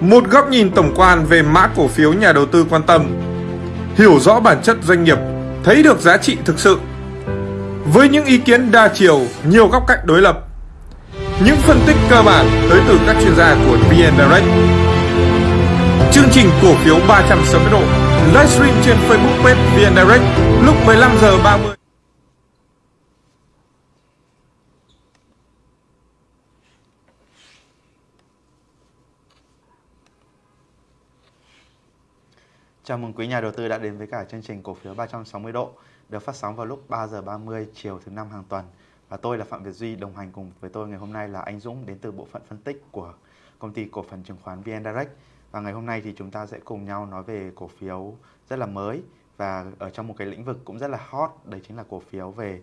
Một góc nhìn tổng quan về mã cổ phiếu nhà đầu tư quan tâm. Hiểu rõ bản chất doanh nghiệp, thấy được giá trị thực sự. Với những ý kiến đa chiều, nhiều góc cạnh đối lập. Những phân tích cơ bản tới từ các chuyên gia của VN Direct. Chương trình cổ phiếu 360 độ livestream trên Facebook page VN Direct lúc 15 giờ 30. Chào mừng quý nhà đầu tư đã đến với cả chương trình cổ phiếu 360 độ được phát sóng vào lúc 3 giờ 30 chiều thứ năm hàng tuần. Và tôi là Phạm Việt Duy đồng hành cùng với tôi ngày hôm nay là anh Dũng đến từ bộ phận phân tích của công ty cổ phần chứng khoán VN Direct. Và ngày hôm nay thì chúng ta sẽ cùng nhau nói về cổ phiếu rất là mới và ở trong một cái lĩnh vực cũng rất là hot, đấy chính là cổ phiếu về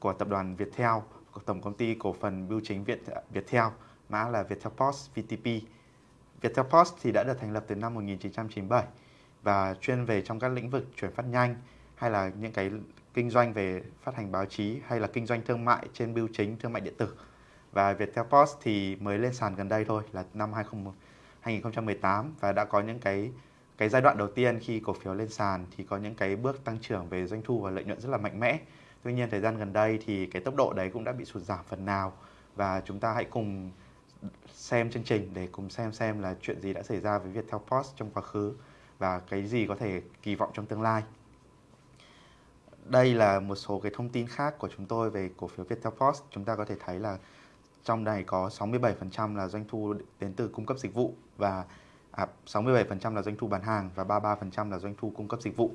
của tập đoàn Viettel, của tổng công ty cổ phần bưu chính Việt Viettel, mã là Viettel Post VTP. Viettel Post thì đã được thành lập từ năm 1997 và chuyên về trong các lĩnh vực chuyển phát nhanh, hay là những cái kinh doanh về phát hành báo chí, hay là kinh doanh thương mại trên bưu chính, thương mại điện tử. Và Viettel Post thì mới lên sàn gần đây thôi, là năm 2018 và đã có những cái cái giai đoạn đầu tiên khi cổ phiếu lên sàn thì có những cái bước tăng trưởng về doanh thu và lợi nhuận rất là mạnh mẽ. Tuy nhiên thời gian gần đây thì cái tốc độ đấy cũng đã bị sụt giảm phần nào, và chúng ta hãy cùng xem chương trình để cùng xem xem là chuyện gì đã xảy ra với Viettel Post trong quá khứ và cái gì có thể kỳ vọng trong tương lai. Đây là một số cái thông tin khác của chúng tôi về cổ phiếu Viettel Post. Chúng ta có thể thấy là trong này có 67% là doanh thu đến từ cung cấp dịch vụ và à, 67% là doanh thu bán hàng và 33% là doanh thu cung cấp dịch vụ.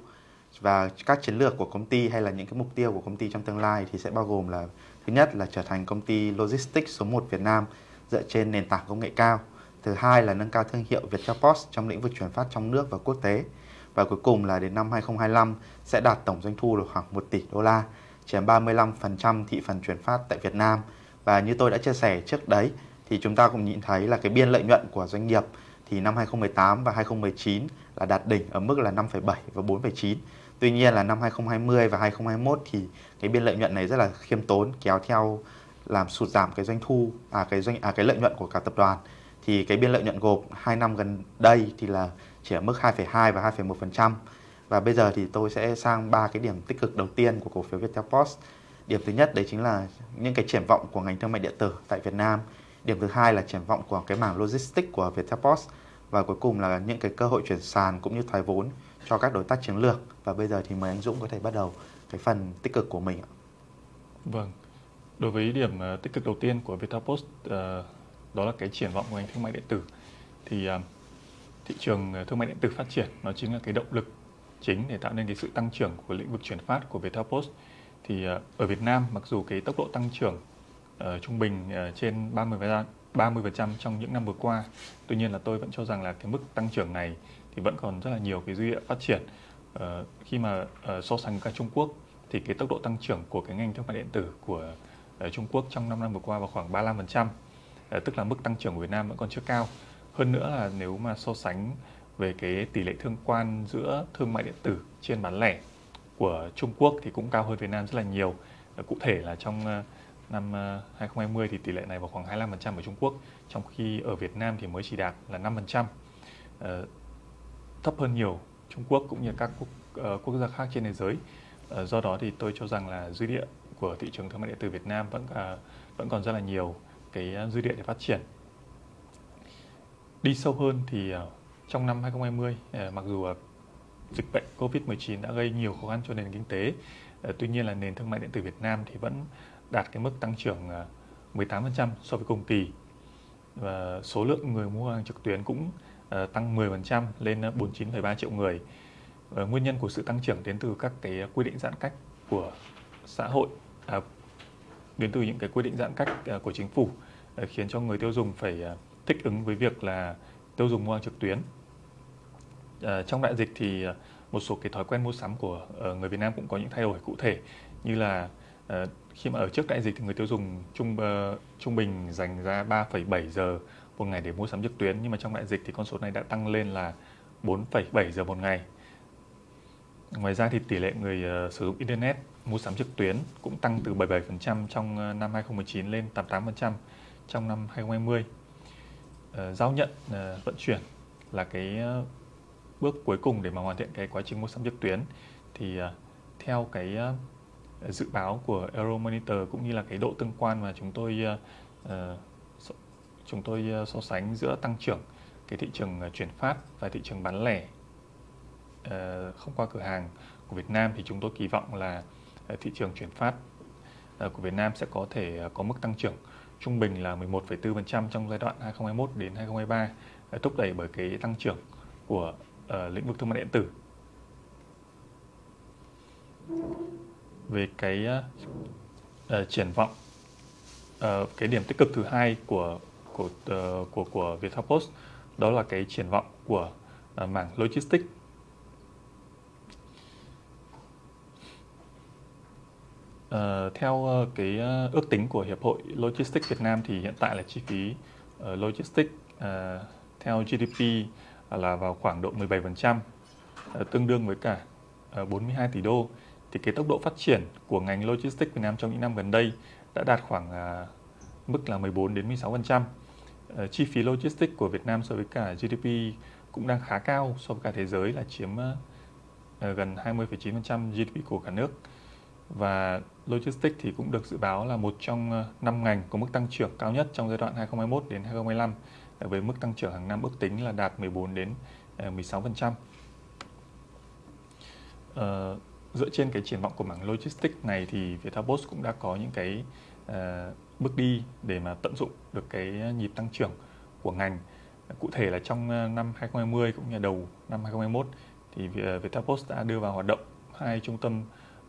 Và các chiến lược của công ty hay là những cái mục tiêu của công ty trong tương lai thì sẽ bao gồm là thứ nhất là trở thành công ty logistics số 1 Việt Nam dựa trên nền tảng công nghệ cao. Thứ hai là nâng cao thương hiệu Viettel Post trong lĩnh vực chuyển phát trong nước và quốc tế. Và cuối cùng là đến năm 2025 sẽ đạt tổng doanh thu được khoảng 1 tỷ đô la, chiếm 35% thị phần chuyển phát tại Việt Nam. Và như tôi đã chia sẻ trước đấy thì chúng ta cũng nhìn thấy là cái biên lợi nhuận của doanh nghiệp thì năm 2018 và 2019 là đạt đỉnh ở mức là 5,7 và 4,9. Tuy nhiên là năm 2020 và 2021 thì cái biên lợi nhuận này rất là khiêm tốn kéo theo làm sụt giảm cái doanh thu à cái doanh à cái lợi nhuận của cả tập đoàn thì cái biên lợi nhuận gộp 2 năm gần đây thì là chỉ ở mức 2,2 và 2,1%. Và bây giờ thì tôi sẽ sang ba cái điểm tích cực đầu tiên của cổ phiếu Viettel Post. Điểm thứ nhất đấy chính là những cái triển vọng của ngành thương mại điện tử tại Việt Nam. Điểm thứ hai là triển vọng của cái mảng logistics của Viettel Post và cuối cùng là những cái cơ hội chuyển sàn cũng như thoái vốn cho các đối tác chiến lược. Và bây giờ thì mời anh Dũng có thể bắt đầu cái phần tích cực của mình ạ. Vâng. Đối với điểm ờ, tích cực đầu tiên của Viettel Post uh, đó là cái triển vọng của ngành thương mại điện tử. Thì à, thị trường à, thương mại điện tử phát triển nó chính là cái động lực chính để tạo nên cái sự tăng trưởng của lĩnh vực chuyển phát của Viettel Post. Thì à, ở Việt Nam mặc dù cái tốc độ tăng trưởng uh, trung bình uh, trên 30 30% trong những năm vừa qua tuy nhiên là tôi vẫn cho rằng là cái mức tăng trưởng này thì vẫn còn rất là nhiều cái dư địa phát triển. Uh, khi mà uh, so sánh với cả Trung Quốc thì cái tốc độ tăng trưởng của cái ngành thương mại điện tử của uh, Trung Quốc trong 5 năm vừa qua vào khoảng 35% Ờ, tức là mức tăng trưởng của Việt Nam vẫn còn chưa cao. Hơn nữa là nếu mà so sánh về cái tỷ lệ thương quan giữa thương mại điện tử trên bán lẻ của Trung Quốc thì cũng cao hơn Việt Nam rất là nhiều. Ờ, cụ thể là trong ờ, năm 2020 thì tỷ lệ này vào khoảng 25% ở Trung Quốc, trong khi ở Việt Nam thì mới chỉ đạt là 5%. Thấp hơn nhiều Trung Quốc cũng như các quốc, quốc gia khác trên thế giới. Do đó thì tôi cho rằng là dư địa của thị trường thương mại điện tử Việt Nam vẫn vẫn còn rất là nhiều cái à, dư địa để phát triển. Đi sâu hơn thì à, trong năm 2020 à, mặc dù dịch bệnh Covid-19 đã gây nhiều khó khăn cho nền kinh tế, tuy nhiên là nền thương mại điện tử Việt Nam thì vẫn đạt cái mức tăng trưởng 18% so với cùng kỳ. Và số lượng người mua hàng trực tuyến cũng tăng 10% lên 49,3 triệu người. Nguyên nhân của sự tăng trưởng đến từ các cái quy định giãn cách của xã hội à, đến từ những cái quy định giãn cách à, của chính phủ à, khiến cho người tiêu dùng phải à, thích ứng với việc là tiêu dùng mua hàng trực tuyến. Trong đại dịch thì một số cái thói quen mua sắm của người Việt Nam cũng có những thay đổi cụ thể như là khi mà ở trước đại dịch thì người tiêu dùng trung trung bình dành ra 3,7 giờ một ngày để mua sắm trực tuyến nhưng mà trong đại dịch thì con số này đã tăng lên là 4,7 giờ một ngày. Ngoài ra thì tỷ lệ người sử dụng internet mua sắm trực tuyến cũng tăng từ 77% ờ, trong năm 2019 lên 88% trong năm 2020. giao nhận ờ, vận chuyển là cái ờ, bước cuối cùng để mà hoàn thiện cái quá trình mua sắm trực tuyến thì theo cái dự báo của Euromonitor cũng như là cái độ tương quan mà chúng tôi chúng tôi so sánh giữa tăng trưởng cái thị trường chuyển phát và thị trường bán lẻ không qua cửa hàng của Việt Nam thì chúng tôi kỳ vọng là Ờ, thị trường chuyển phát ờ, của Việt Nam sẽ có thể ờ, có mức tăng trưởng trung bình là 11,4% trong giai đoạn 2021 đến 2023 thúc đẩy bởi cái tăng trưởng của lĩnh vực thương mại điện tử. Về cái triển vọng cái điểm tích cực thứ hai của của của của Viettel Post đó là cái triển vọng của mảng logistics Uh, theo uh, cái uh, ước tính của Hiệp hội Logistics Việt Nam thì hiện tại là chi phí uh, logistics uh, theo GDP là vào khoảng độ 17%, uh, tương đương với cả uh, 42 tỷ đô. Thì cái tốc độ phát triển của ngành logistics Việt Nam trong những năm gần đây đã đạt khoảng uh, mức là 14 đến 16%. Uh, chi phí logistics của Việt Nam so với cả GDP cũng đang khá cao so với cả thế giới là chiếm uh, gần 20,9% GDP của cả nước và logistics thì cũng được dự báo là một trong ờ, năm ngành có mức tăng trưởng cao nhất trong giai đoạn 2021 đến 2025 ờ, với mức tăng trưởng hàng năm ước tính là đạt 14 đến ờ, 16%. Uh, ờ, dựa trên cái triển vọng của mảng logistics này thì Viettel Post cũng đã có những cái uh, bước đi để mà tận dụng được cái nhịp tăng trưởng của ngành. Cụ thể là trong năm 2020 cũng như đầu năm 2021 thì Viettel Post đã đưa vào hoạt động hai trung tâm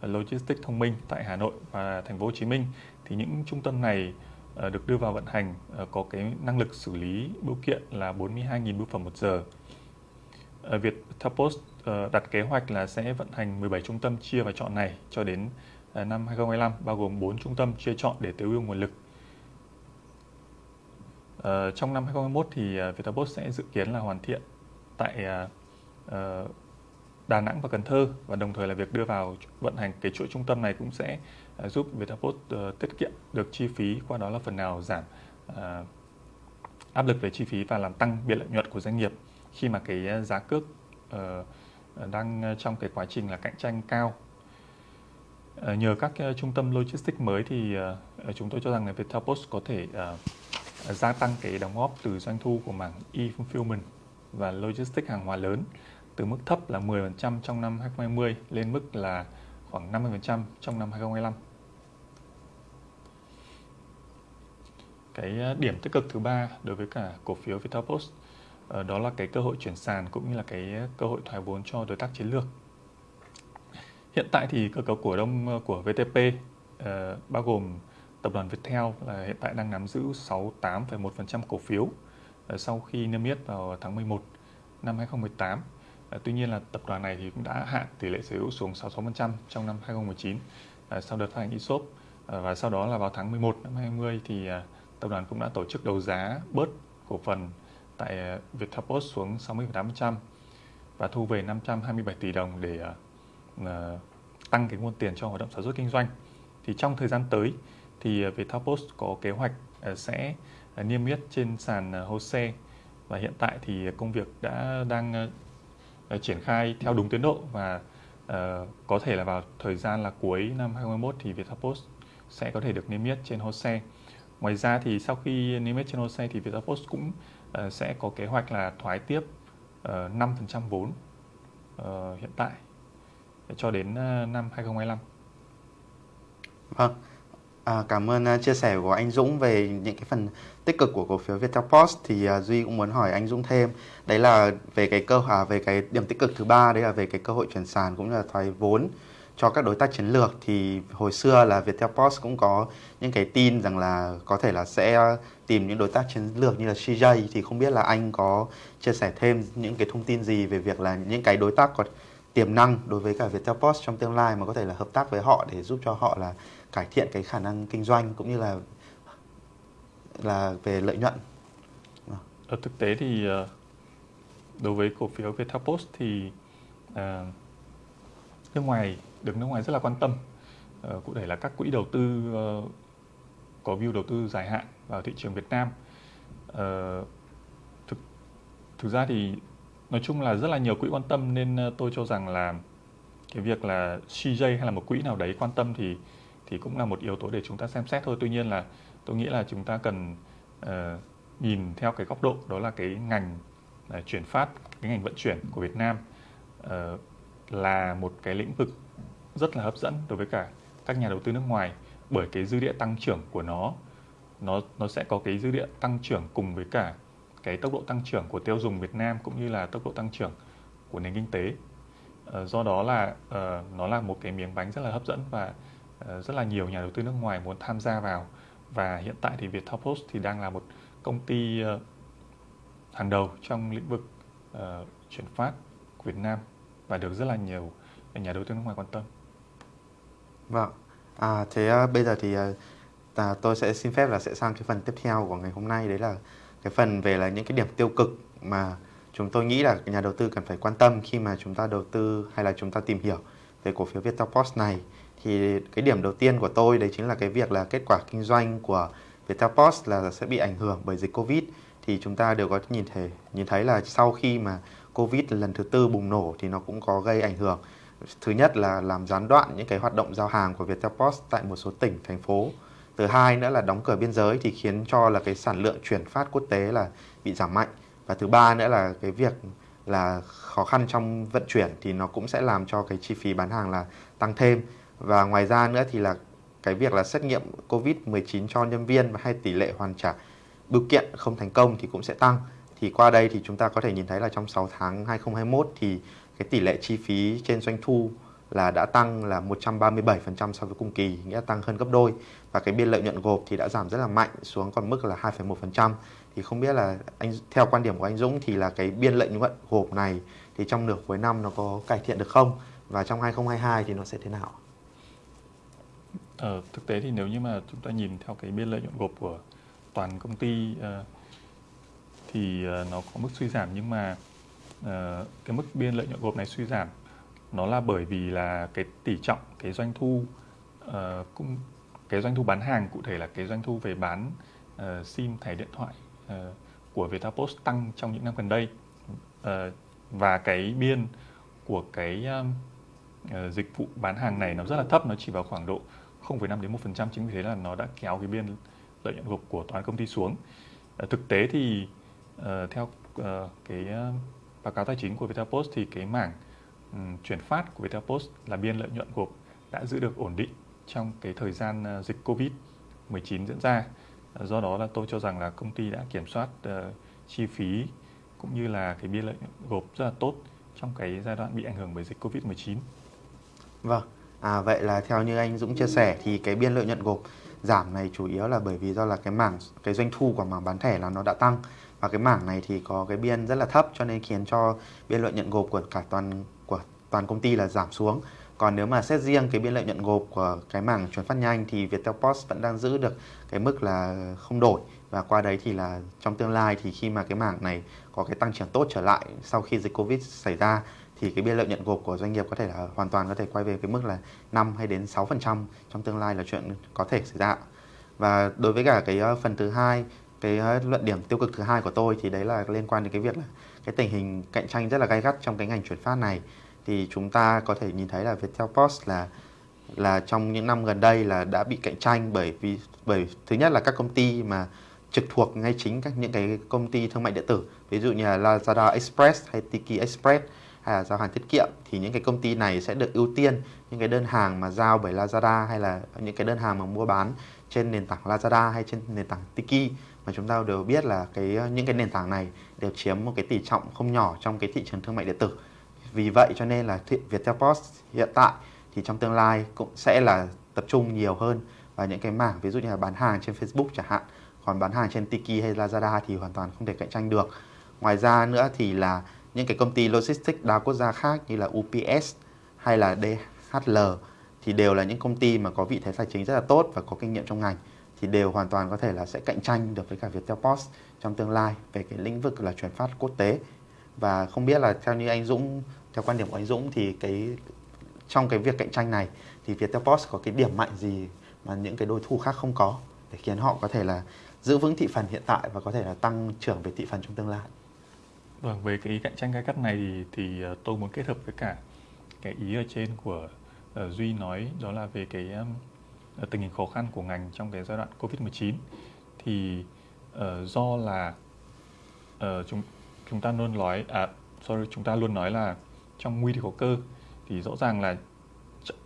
logistics thông minh tại Hà Nội và thành phố Hồ Chí Minh, thì những trung tâm này ờ, được đưa vào vận hành ờ, có cái năng lực xử lý bưu kiện là 42.000 bưu phẩm một giờ. Ờ, Việt Post đặt kế hoạch là sẽ vận hành 17 trung tâm chia và chọn này cho đến năm 2025 bao gồm 4 trung tâm chia chọn để tối ưu nguồn lực. trong năm 2021 thì Viettelpost sẽ dự kiến là hoàn thiện tại Đà Nẵng và Cần Thơ. Và đồng thời là việc đưa vào vận hành cái chuỗi trung tâm này cũng sẽ à, giúp Viettelpost uh, ờ, tiết kiệm được chi phí qua đó là phần nào giảm uh, áp lực về chi phí và làm tăng biên lợi nhuận của doanh nghiệp. Khi mà cái à, giá cước uh, đang trong cái quá trình là cạnh tranh cao. Uh, nhờ các uh, trung tâm logistics mới thì uh, chúng tôi cho rằng là Viettelpost có thể uh, gia tăng cái đóng góp từ doanh thu của mảng e-fulfillment và logistics hàng hóa lớn từ mức thấp là 10% trong năm 2020 lên mức là khoảng 50% trong năm 2025. Cái ờ, điểm tích cực thứ ba đối với cả cổ phiếu Vitalpost Post ờ, đó là cái cơ hội chuyển sàn cũng như là cái cơ hội thoái vốn cho đối tác chiến lược. Hiện tại thì cơ cấu cổ đông ờ, của VTP bao gồm tập đoàn Viettel là hiện tại đang nắm giữ 68,1% cổ phiếu sau khi niêm yết vào tháng 11 năm 2018 Ờ, tuy nhiên là tập đoàn này thì cũng đã hạn tỷ lệ sở hữu xuống 66% trong năm 2019 ờ, sau đợt phát hành ESOP ờ, và sau đó là vào tháng 11 năm 2020 thì tập đoàn cũng đã tổ chức đấu giá bớt cổ phần tại Viettelpost xuống 60,8% và thu về 527 tỷ đồng để tăng cái nguồn tiền cho hoạt động sản xuất kinh doanh. Thì trong thời gian tới thì Viettelpost có kế hoạch sẽ niêm yết trên sàn HOSE và hiện tại thì công việc đã đang Ờ, triển khai theo đúng tiến độ và uh, có thể là vào thời gian là cuối năm 2021 thì Viettelpost sẽ có thể được niêm yết trên HOSE. Ngoài ra thì sau khi niêm yết trên HOSE thì Viettelpost cũng uh, sẽ có kế hoạch là thoái tiếp uh, 5% vốn uh, hiện tại cho đến uh, năm 2025. Vâng. À, cảm ơn uh, chia sẻ của anh Dũng về những cái phần tích cực của cổ phiếu Viettel Post. Thì uh, Duy cũng muốn hỏi anh Dũng thêm đấy là về cái cơ à, về cái điểm tích cực thứ ba đấy là về cái cơ hội chuyển sàn cũng như là thoái vốn cho các đối tác chiến lược. Thì hồi xưa là Viettel Post cũng có những cái tin rằng là có thể là sẽ tìm những đối tác chiến lược như là CJ thì không biết là anh có chia sẻ thêm những cái thông tin gì về việc là những cái đối tác có tiềm năng đối với cả Viettel Post trong tương lai mà có thể là hợp tác với họ để giúp cho họ là cải thiện cái khả năng kinh doanh cũng như là là về lợi nhuận. Ở thực tế thì ờ, đối với cổ phiếu Viettelpost thì à, nước ngoài được nước ngoài rất là quan tâm. à, cụ thể là các quỹ đầu tư à, có view đầu tư dài hạn vào thị trường Việt Nam. à, thực ra thì nói chung là rất là nhiều quỹ quan tâm nên tôi cho rằng là cái việc là CJ hay là một quỹ nào đấy quan tâm thì thì cũng là một yếu tố để chúng ta xem xét thôi. Tuy nhiên là tôi nghĩ là chúng ta cần uh, nhìn theo cái góc độ đó là cái ngành uh, chuyển phát, cái ngành vận chuyển của Việt Nam uh, là một cái lĩnh vực rất là hấp dẫn đối với cả các nhà đầu tư nước ngoài bởi cái dư địa tăng trưởng của nó nó nó sẽ có cái dư địa tăng trưởng cùng với cả cái tốc độ tăng trưởng của tiêu dùng Việt Nam cũng như là tốc độ tăng trưởng của nền kinh tế. Uh, do đó là uh, nó là một cái miếng bánh rất là hấp dẫn và uh, Ờ, rất là nhiều nhà đầu tư nước ngoài muốn tham gia vào và hiện tại thì Viettel Post thì đang là một công ty ờ, hàng đầu trong lĩnh vực ờ, chuyển phát của Việt Nam và được rất là nhiều nhà đầu tư nước ngoài quan tâm. Vâng. À, thế bây giờ thì à, tôi sẽ xin phép là sẽ sang cái phần tiếp theo của ngày hôm nay đấy là cái phần về là những cái điểm tiêu cực mà chúng tôi nghĩ là nhà đầu tư cần phải quan tâm khi mà chúng ta đầu tư hay là chúng ta tìm hiểu về cổ phiếu Viettel Post này thì cái điểm đầu tiên của tôi đấy chính là cái việc là kết quả kinh doanh của Viettel Post là sẽ bị ảnh hưởng bởi dịch Covid. Thì chúng ta đều có nhìn thấy nhìn thấy là sau khi mà Covid lần thứ tư bùng nổ thì nó cũng có gây ảnh hưởng. Thứ nhất là làm gián đoạn những cái hoạt động giao hàng của Viettel Post tại một số tỉnh, thành phố. Thứ hai nữa là đóng cửa biên giới thì khiến cho là cái sản lượng chuyển phát quốc tế là bị giảm mạnh. Và thứ ba nữa là cái việc là khó khăn trong vận chuyển thì nó cũng sẽ làm cho cái chi phí bán hàng là tăng thêm và ngoài ra nữa thì là cái việc là xét nghiệm COVID-19 cho nhân viên và hay tỷ lệ hoàn trả bưu kiện không thành công thì cũng sẽ tăng. Thì qua đây thì chúng ta có thể nhìn thấy là trong 6 tháng 2021 thì cái tỷ lệ chi phí trên doanh thu là đã tăng là 137% so với cùng kỳ, nghĩa là tăng hơn gấp đôi và cái biên lợi nhuận gộp thì đã giảm rất là mạnh xuống còn mức là 2,1%. Thì không biết là anh theo quan điểm của anh Dũng thì là cái biên lợi nhuận gộp này thì trong nửa cuối năm nó có cải thiện được không và trong 2022 thì nó sẽ thế nào? Ờ, thực tế thì nếu như mà chúng ta nhìn theo cái biên lợi nhuận gộp của toàn công ty uh, thì uh, nó có mức suy giảm nhưng mà uh, cái mức biên lợi nhuận gộp này suy giảm nó là bởi vì là cái tỷ trọng cái doanh thu uh, cũng cái doanh thu bán hàng cụ thể là cái doanh thu về bán uh, sim thẻ điện thoại uh, của Viettel tăng trong những năm gần đây. Uh, và cái biên của cái um, uh, dịch vụ bán hàng này nó rất là thấp nó chỉ vào khoảng độ 0,5 đến 1% chính vì thế là nó đã kéo cái biên lợi nhuận gộp của toàn công ty xuống. À, thực tế thì uh, theo uh, cái uh, báo cáo tài chính của Viettel thì cái mảng um, chuyển phát của Viettel là biên lợi nhuận gộp đã giữ được ổn định trong cái thời gian uh, dịch Covid-19 diễn ra. Uh, do đó là tôi cho rằng là công ty đã kiểm soát uh, chi phí cũng như là cái biên lợi nhuận gộp rất là tốt trong cái giai đoạn bị ảnh hưởng bởi dịch Covid-19. Vâng, à, vậy là theo như anh Dũng chia sẻ thì cái biên lợi nhuận gộp giảm này chủ yếu là bởi vì do là cái mảng cái doanh thu của mảng bán thẻ là nó đã tăng và cái mảng này thì có cái biên rất là thấp cho nên khiến cho biên lợi nhuận gộp của cả toàn của toàn công ty là giảm xuống. Còn nếu mà xét riêng cái biên lợi nhuận gộp của cái mảng chuyển phát nhanh thì Viettel Post vẫn đang giữ được cái mức là không đổi và qua đấy thì là trong tương lai thì khi mà cái mảng này có cái tăng trưởng tốt trở lại sau khi dịch Covid xảy ra thì cái biên lợi nhuận gộp của doanh nghiệp có thể là hoàn toàn có thể quay về cái mức là 5 hay đến 6% trong tương lai là chuyện có thể xảy ra. Và đối với cả cái ờ, phần thứ hai, cái ờ, luận điểm tiêu cực thứ hai của tôi thì đấy là liên quan đến cái việc là cái tình hình cạnh tranh rất là gay gắt trong cái ngành chuyển phát này. Thì chúng ta có thể nhìn thấy là Viettel Post là là trong những năm gần đây là đã bị cạnh tranh bởi vì bởi thứ nhất là các công ty mà trực thuộc ngay chính các những cái công ty thương mại điện tử. Ví dụ như là Lazada Express hay Tiki Express hay là giao hàng tiết kiệm thì những cái công ty này sẽ được ưu tiên những cái đơn hàng mà giao bởi Lazada hay là những cái đơn hàng mà mua bán trên nền tảng Lazada hay trên nền tảng Tiki mà chúng ta đều biết là cái ờ, những cái nền tảng này đều chiếm một cái tỷ trọng không nhỏ trong cái thị trường thương mại điện tử. Vì vậy cho nên là Viettel Post hiện tại thì trong tương lai cũng sẽ là tập trung nhiều hơn vào những cái mảng, ví dụ như là bán hàng trên Facebook chẳng hạn. Còn bán hàng trên Tiki hay Lazada thì hoàn toàn không thể cạnh tranh được. Ngoài ra nữa thì là những cái công ty logistics đa quốc gia khác như là UPS hay là DHL thì đều là những công ty mà có vị thế tài chính rất là tốt và có kinh nghiệm trong ngành, thì đều hoàn toàn có thể là sẽ cạnh tranh được với cả Viettel Post trong tương lai về cái lĩnh vực là chuyển phát quốc tế. Và không biết là theo như anh Dũng, theo quan điểm của anh Dũng thì cái, trong cái việc cạnh tranh này thì Viettel Post có cái điểm mạnh gì mà những cái đối thủ khác không có để khiến họ có thể là giữ vững thị phần hiện tại và có thể là tăng trưởng về thị phần trong tương lai? Vâng, về cái cạnh tranh gay gắt này thì, thì ờ, tôi muốn kết hợp với cả cái ý ở trên của uh, Duy nói đó là về cái um, tình hình khó khăn của ngành trong cái giai đoạn Covid-19 thì uh, do là uh, chúng chúng ta luôn nói à sorry chúng ta luôn nói là trong nguy thì có cơ. Thì rõ ràng là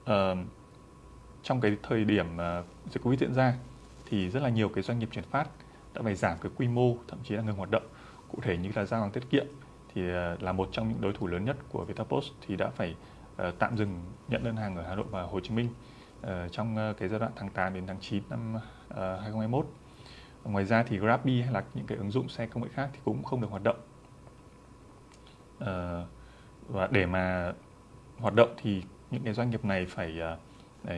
uh, trong cái thời điểm uh, dịch Covid diễn ra thì rất là nhiều cái doanh nghiệp chuyển phát đã phải giảm cái quy mô thậm chí là ngừng hoạt động cụ thể như là giao hàng tiết kiệm thì ờ, là một trong những đối thủ lớn nhất của Vitapost thì đã phải ờ, tạm dừng nhận đơn hàng ở Hà Nội và Hồ Chí Minh ờ, trong cái giai đoạn tháng 8 đến tháng 9 năm 2021. Ngoài ra thì Grabby hay là những cái ứng dụng xe công nghệ khác thì cũng không được hoạt động. Và để mà hoạt động thì những cái doanh nghiệp này phải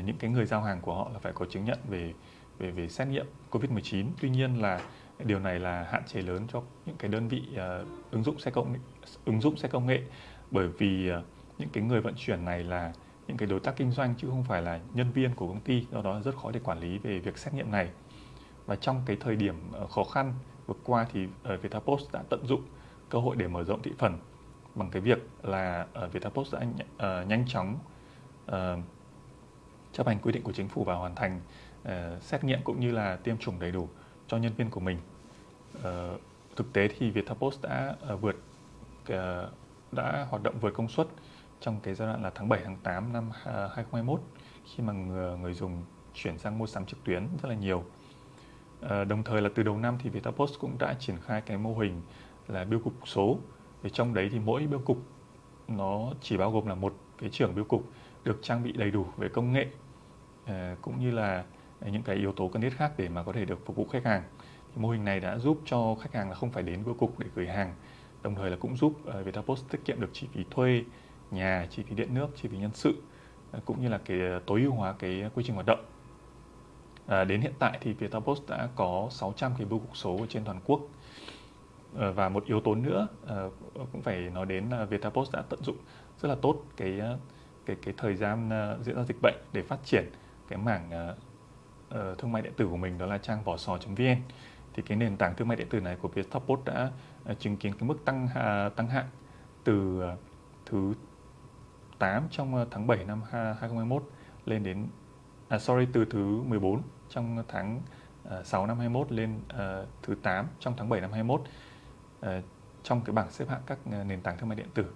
những cái người giao hàng của họ là phải có chứng nhận về về về xét nghiệm COVID-19. Tuy nhiên là điều này là hạn chế lớn cho những cái đơn vị uh, ứng dụng xe công ứng dụng xe công nghệ. Bởi vì uh, những cái người vận chuyển này là những cái đối tác kinh doanh chứ không phải là nhân viên của công ty do đó rất khó để quản lý về việc xét nghiệm này. Và trong cái thời điểm uh, khó khăn vừa qua thì uh, Vietapost đã tận dụng cơ hội để mở rộng thị phần bằng cái việc là uh, Vietapost đã uh, nhanh chóng uh, chấp hành quy định của chính phủ và hoàn thành uh, xét nghiệm cũng như là tiêm chủng đầy đủ cho nhân viên của mình. Uh, thực tế thì Viettel Post đã uh, vượt uh, đã hoạt động vượt công suất trong cái giai đoạn là tháng 7 tháng 8 năm 2021 khi mà người, người dùng chuyển sang mua sắm trực tuyến rất là nhiều. Uh, đồng thời là từ đầu năm thì Viettel Post cũng đã triển khai cái mô hình là biêu cục số. Thì trong đấy thì mỗi biêu cục nó chỉ bao gồm là một cái trưởng biêu cục được trang bị đầy đủ về công nghệ uh, cũng như là những cái yếu tố cần thiết khác để mà có thể được phục vụ khách hàng. Thì mô hình này đã giúp cho khách hàng là không phải đến bưu cục để gửi hàng, đồng thời là cũng giúp ờ, Viettel Post tiết kiệm được chi phí thuê nhà, chi phí điện nước, chi phí nhân sự ờ, cũng như là cái ờ, tối ưu hóa cái quy trình hoạt động. À, đến hiện tại thì Viettel Post đã có 600 cái bưu cục số trên toàn quốc. À, và một yếu tố nữa à, cũng phải nói đến là Viettel Post đã tận dụng rất là tốt cái cái cái thời gian diễn ra dịch bệnh để phát triển cái mảng uh, thương mại điện tử của mình đó là trang vỏ sò.vn thì cái nền tảng thương mại điện tử này của Viettelport đã uh, chứng kiến cái mức tăng uh, tăng hạng từ uh, thứ 8 trong tháng 7 năm 2021 lên đến à, sorry từ thứ 14 trong tháng uh, 6 năm 21 lên uh, thứ 8 trong tháng 7 năm 21 uh, ờ, trong cái bảng xếp hạng các nền tảng thương mại điện tử.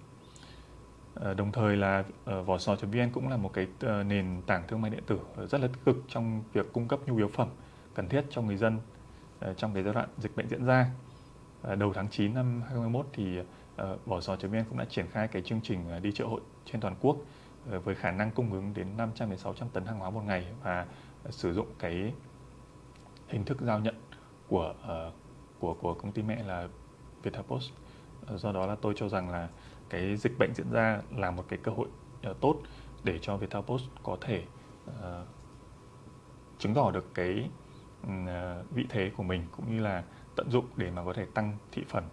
Ờ, đồng thời là ờ, vỏ sò.vn cũng là một cái ờ, nền tảng thương mại điện tử rất là tích cực trong việc cung cấp nhu yếu phẩm cần thiết cho người dân trong cái giai đoạn dịch bệnh diễn ra. Đầu tháng 9 năm 2021 thì vỏ sò.vn cũng đã triển khai cái chương trình đi chợ hội trên toàn quốc với khả năng cung ứng đến 500 đến 600 tấn hàng hóa một ngày và sử dụng cái hình thức giao nhận của của của công ty mẹ là Viettelpost. post do đó là tôi cho rằng là cái dịch bệnh diễn ra là một cái cơ hội uh, tốt để cho viettel post có thể uh, chứng tỏ được cái uh, vị thế của mình cũng như là tận dụng để mà có thể tăng thị phần.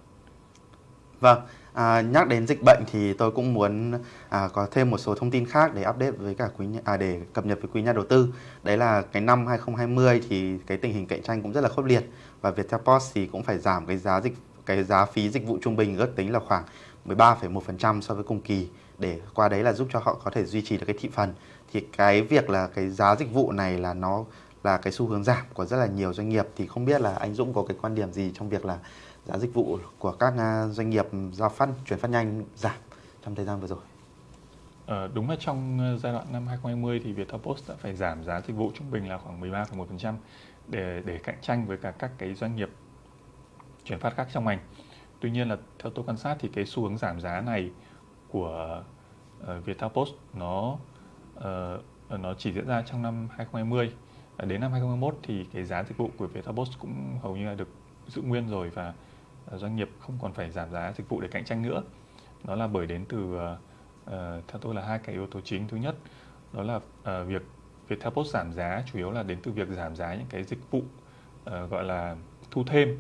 Vâng, à, nhắc đến dịch bệnh thì tôi cũng muốn à, có thêm một số thông tin khác để update với cả quý à, để cập nhật với quý nhà đầu tư. Đấy là cái năm 2020 thì cái tình hình cạnh tranh cũng rất là khốc liệt và viettel post thì cũng phải giảm cái giá dịch cái giá phí dịch vụ trung bình ước tính là khoảng 13,1% so với cùng kỳ để qua đấy là giúp cho họ có thể duy trì được cái thị phần thì cái việc là cái giá dịch vụ này là nó là cái xu hướng giảm của rất là nhiều doanh nghiệp thì không biết là anh Dũng có cái quan điểm gì trong việc là giá dịch vụ của các à, doanh nghiệp giao phát chuyển phát nhanh giảm trong thời gian vừa rồi. Ờ, đúng là trong ờ, giai đoạn năm 2020 thì Viettel Post đã phải giảm giá dịch vụ trung bình là khoảng 13,1% để để cạnh tranh với cả các cái doanh nghiệp chuyển phát khác trong ngành. Tuy nhiên là theo tôi quan sát thì cái xu hướng giảm giá này của ờ, uh, Viettelpost nó uh, nó chỉ diễn ra trong năm 2020. Uh, ờ, đến năm 2021 thì cái giá dịch vụ của Viettel Post cũng hầu như là được giữ nguyên rồi và doanh nghiệp không còn phải giảm giá dịch vụ để cạnh tranh nữa. Đó là bởi đến từ uh, uh, theo tôi là hai cái yếu tố chính. Thứ nhất đó là uh, việc Viettelpost giảm giá chủ yếu là đến từ việc giảm giá những cái dịch vụ uh, gọi là thu thêm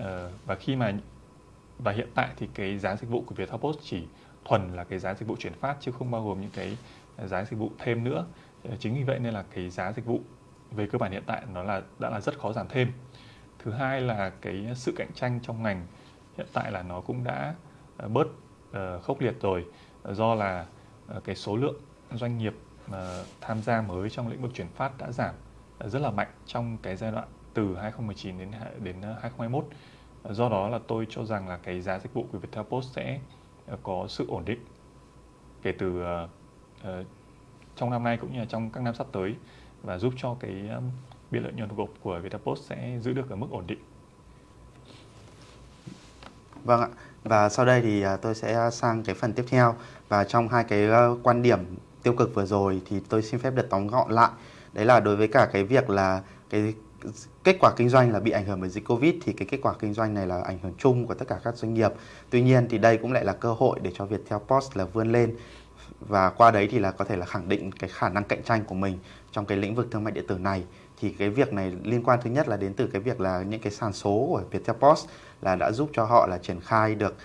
uh, và khi mà và hiện tại thì cái giá dịch vụ của Viettel Post chỉ thuần là cái giá dịch vụ chuyển phát chứ không bao gồm những cái à, giá dịch vụ thêm nữa. Ờ, chính vì vậy nên là cái giá dịch vụ về cơ bản hiện tại nó là, đã là rất khó giảm thêm. Thứ hai là cái sự cạnh tranh trong ngành hiện tại là nó cũng đã à, bớt ờ, khốc liệt rồi ờ, do là cái số lượng doanh nghiệp tham gia mới trong lĩnh vực chuyển phát đã giảm rất là mạnh trong cái giai đoạn từ 2019 đến đến 2021 do đó là tôi cho rằng là cái giá dịch vụ của Viettel Post sẽ ờ, có sự ổn định kể từ uh, trong năm nay cũng như là trong các năm sắp tới và giúp cho cái um, biên lợi nhuận gộp của Viettel Post sẽ giữ được ở mức ổn định. Vâng ạ. Và sau đây thì tôi sẽ sang cái phần tiếp theo và trong hai cái quan điểm tiêu cực vừa rồi thì tôi xin phép được tóm gọn lại. Đấy là đối với cả cái việc là cái kết quả kinh doanh là bị ảnh hưởng bởi dịch Covid thì cái kết quả kinh doanh này là ảnh hưởng chung của tất cả các doanh nghiệp. Tuy nhiên thì đây cũng lại là cơ hội để cho Viettel Post là vươn lên và qua đấy thì là có thể là khẳng định cái khả năng cạnh tranh của mình trong cái lĩnh vực thương mại điện tử này thì cái việc này liên quan thứ nhất là đến từ cái việc là những cái sàn số của Viettel Post là đã giúp cho họ là triển khai được,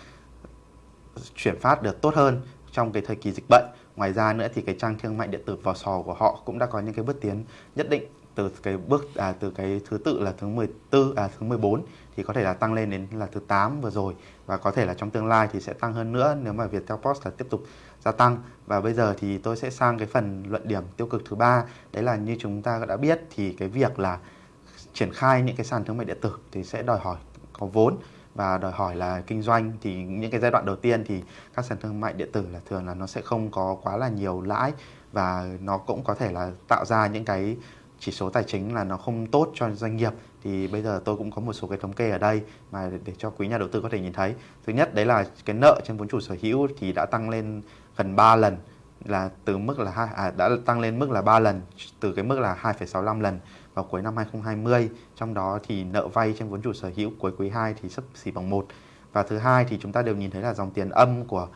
chuyển phát được tốt hơn trong cái thời kỳ dịch bệnh. Ngoài ra nữa thì cái trang thương mại điện tử vỏ sò của họ cũng đã có những cái bước tiến nhất định từ cái bước à, từ cái thứ tự là thứ 14 à thứ 14 thì có thể là tăng lên đến là thứ 8 vừa rồi. Và có thể là trong tương lai thì sẽ tăng hơn nữa nếu mà Viettel Post là tiếp tục gia tăng. Và bây giờ thì tôi sẽ sang cái phần luận điểm tiêu cực thứ ba. Đấy là như chúng ta đã biết thì cái việc là triển khai những cái sàn thương mại điện tử thì sẽ đòi hỏi có vốn và đòi hỏi là kinh doanh. Thì những cái giai đoạn đầu tiên thì các sàn thương mại điện tử là thường là nó sẽ không có quá là nhiều lãi và nó cũng có thể là tạo ra những cái chỉ số tài chính là nó không tốt cho doanh nghiệp thì bây giờ tôi cũng có một số cái thống kê ở đây mà để cho quý nhà đầu tư có thể nhìn thấy. Thứ nhất đấy là cái nợ trên vốn chủ sở hữu thì đã tăng lên gần 3 lần là từ mức là hai à, đã tăng lên mức là 3 lần từ cái mức là 2,65 lần vào cuối năm 2020 trong đó thì nợ vay trên vốn chủ sở hữu cuối quý 2 thì sấp xỉ bằng 1 và thứ hai thì chúng ta đều nhìn thấy là dòng tiền âm của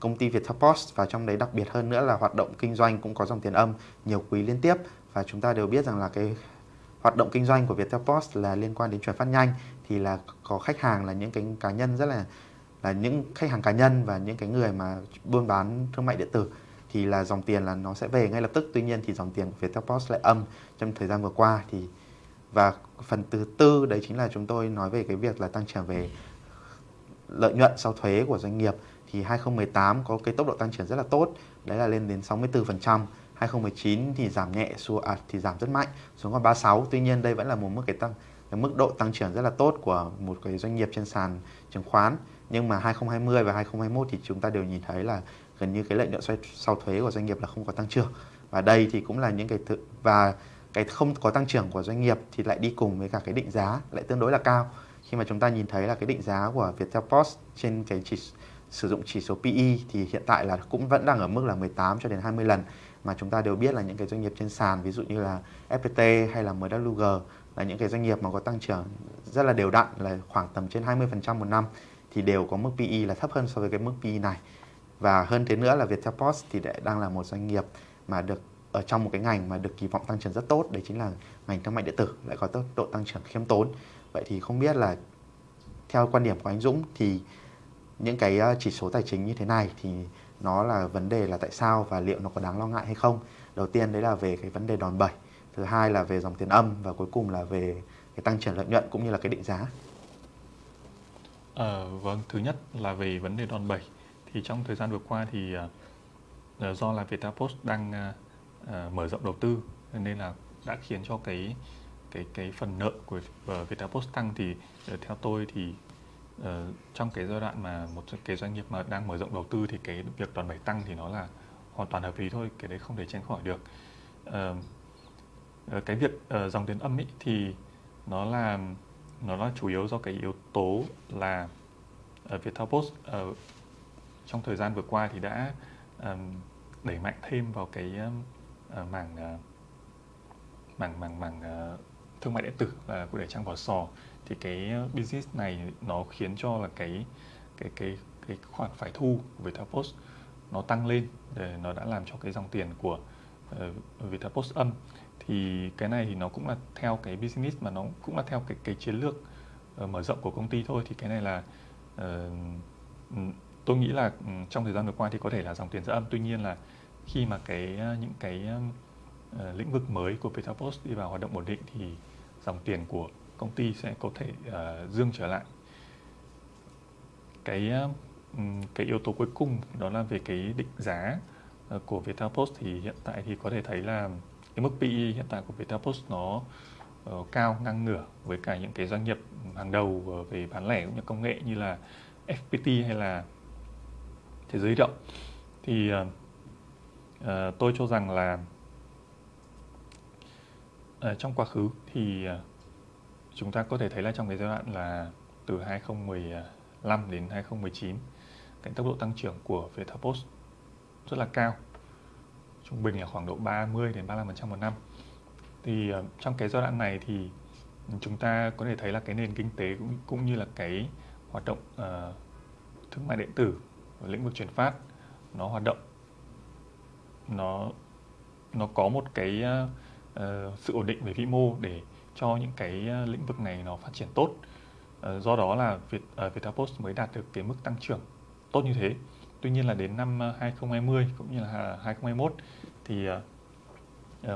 công ty Viettel Post và trong đấy đặc biệt hơn nữa là hoạt động kinh doanh cũng có dòng tiền âm nhiều quý liên tiếp và chúng ta đều biết rằng là cái hoạt động kinh doanh của Viettel Post là liên quan đến chuyển phát nhanh, thì là có khách hàng là những cái cá nhân rất là là những khách hàng cá nhân và những cái người mà buôn bán thương mại điện tử, thì là dòng tiền là nó sẽ về ngay lập tức. Tuy nhiên thì dòng tiền của Viettel Post lại âm trong thời gian vừa qua. Thì, và phần thứ tư đấy chính là chúng tôi nói về cái việc là tăng trưởng về lợi nhuận sau thuế của doanh nghiệp. Thì 2018 có cái tốc độ tăng trưởng rất là tốt, đấy là lên đến 64% 2019 thì giảm nhẹ xuống à, thì giảm rất mạnh xuống còn 36 tuy nhiên đây vẫn là một mức cái tăng cái mức độ tăng trưởng rất là tốt của một cái doanh nghiệp trên sàn chứng khoán. Nhưng mà 2020 và 2021 thì chúng ta đều nhìn thấy là gần như cái lợi nhuận sau thuế của doanh nghiệp là không có tăng trưởng. Và đây thì cũng là những cái thứ và cái không có tăng trưởng của doanh nghiệp thì lại đi cùng với cả cái định giá lại tương đối là cao. Khi mà chúng ta nhìn thấy là cái định giá của Viettel Post trên cái chỉ sử dụng chỉ số PE thì hiện tại là cũng vẫn đang ở mức là 18 cho đến 20 lần mà chúng ta đều biết là những cái doanh nghiệp trên sàn, ví dụ như là FPT hay là MWG là những cái doanh nghiệp mà có tăng trưởng rất là đều đặn, là khoảng tầm trên 20% một năm, thì đều có mức PE là thấp hơn so với cái mức PE này. Và hơn thế nữa là Viettel Post thì đang là một doanh nghiệp mà được, ở trong một cái ngành mà được kỳ vọng tăng trưởng rất tốt, đấy chính là ngành thương mại điện tử, lại có tốc độ tăng trưởng khiêm tốn. Vậy thì không biết là theo quan điểm của anh Dũng thì những cái ờ, chỉ số tài chính như thế này thì nó là vấn đề là tại sao và liệu nó có đáng lo ngại hay không? Đầu tiên đấy là về cái vấn đề đòn bẩy thứ hai là về dòng tiền âm và cuối cùng là về cái tăng trưởng lợi nhuận cũng như là cái định giá. À, vâng thứ nhất là về vấn đề đòn bẩy. Thì trong thời gian vừa qua thì uh, do là Viettel Post đang uh, mở rộng đầu tư nên là đã khiến cho cái cái cái phần nợ của Viettel Post tăng thì uh, theo tôi thì Ờ, trong cái giai đoạn mà một cái doanh nghiệp mà đang mở rộng đầu tư thì cái việc đòn bẩy tăng thì nó là hoàn toàn hợp lý thôi cái đấy không thể tránh khỏi được. Uh, cái việc uh, dòng tiền âm ý, thì nó là nó là chủ yếu do cái yếu tố là uh, Viettel Post uh, trong thời gian vừa qua thì đã um, đẩy mạnh thêm vào cái uh, mảng uh, mảng mảng mảng uh, thương mại điện tử và uh, để trang vỏ sò thì cái business này nó khiến cho là cái cái cái cái khoản phải thu của Viettel Post nó tăng lên để nó đã làm cho cái dòng tiền của uh, Viettel Post âm. Thì cái này thì nó cũng là theo cái business mà nó cũng là theo cái cái chiến lược uh, mở rộng của công ty thôi. Thì cái này là uh, tôi nghĩ là trong thời gian vừa qua thì có thể là dòng tiền sẽ âm. Tuy nhiên là khi mà cái những cái uh, lĩnh vực mới của Viettel Post đi vào hoạt động ổn định thì dòng tiền của công ty sẽ có thể uh, dương trở lại. Cái uh, cái yếu tố cuối cùng đó là về cái định giá ờ, của Viettel Post thì hiện tại thì có thể thấy là cái mức PE hiện tại của Viettel Post nó uh, cao ngang ngửa với cả những cái doanh nghiệp hàng đầu về bán lẻ cũng như công nghệ như là FPT hay là thế giới động. Thì uh, uh, tôi cho rằng là uh, trong quá khứ thì uh, chúng ta có thể thấy là trong cái giai đoạn là từ 2015 đến 2019 cái tốc độ tăng trưởng của Viettel Post rất là cao trung bình là khoảng độ 30 đến 35% một năm. Thì ờ, trong cái giai đoạn này thì chúng ta có thể thấy là cái nền kinh tế cũng cũng như là cái hoạt động uh, thương mại điện tử ở lĩnh vực chuyển phát nó hoạt động. Nó nó có một cái uh, sự ổn định về vĩ mô để cho những cái ờ, lĩnh vực này nó phát triển tốt. Ờ, do đó là Việt ờ, uh, Viettel Post mới đạt được cái mức tăng trưởng tốt như thế. Tuy nhiên là đến năm 2020 cũng như là à, 2021 thì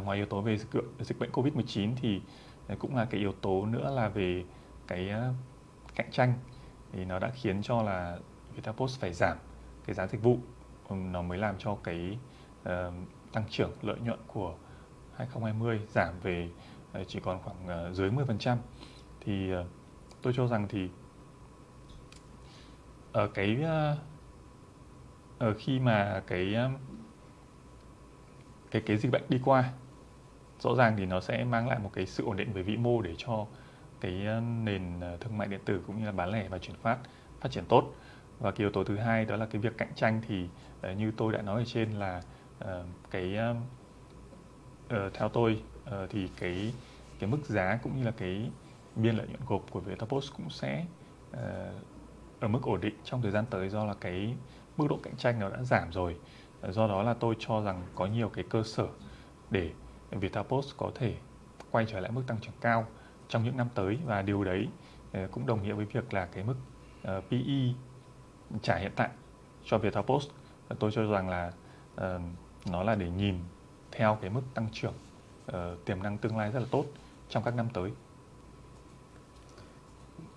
ngoài yếu tố về dịch, dịch bệnh Covid-19 thì cũng là cái yếu tố nữa là về cái cạnh tranh. Thì nó đã khiến cho là Viettel Post phải giảm cái giá dịch vụ. Nó mới làm cho cái uh, tăng trưởng lợi nhuận của 2020 giảm về uh, chỉ còn khoảng ờ, dưới 10% thì ờ, tôi cho rằng thì ở cái ờ, ở khi mà cái cái cái dịch bệnh đi qua, rõ ràng thì nó sẽ mang lại một cái sự ổn định về vĩ mô để cho cái nền thương mại điện tử cũng như là bán lẻ và chuyển phát phát triển tốt. Và cái yếu tố thứ hai đó là cái việc cạnh tranh thì như tôi đã nói ở trên là cái theo tôi thì cái cái mức giá cũng như là cái biên lợi nhuận gộp của Viettel Post cũng sẽ uh, ở mức ổn định trong thời gian tới do là cái mức độ cạnh tranh nó đã giảm rồi. Ờ, do đó là tôi cho rằng có nhiều cái cơ sở để Viettel Post có thể quay trở lại mức tăng trưởng cao trong những năm tới và điều đấy uh, cũng đồng nghĩa với việc là cái mức uh, PE trả hiện tại cho Viettel Post tôi cho rằng là uh, nó là để nhìn theo cái mức tăng trưởng uh, tiềm năng tương lai rất là tốt trong các năm tới.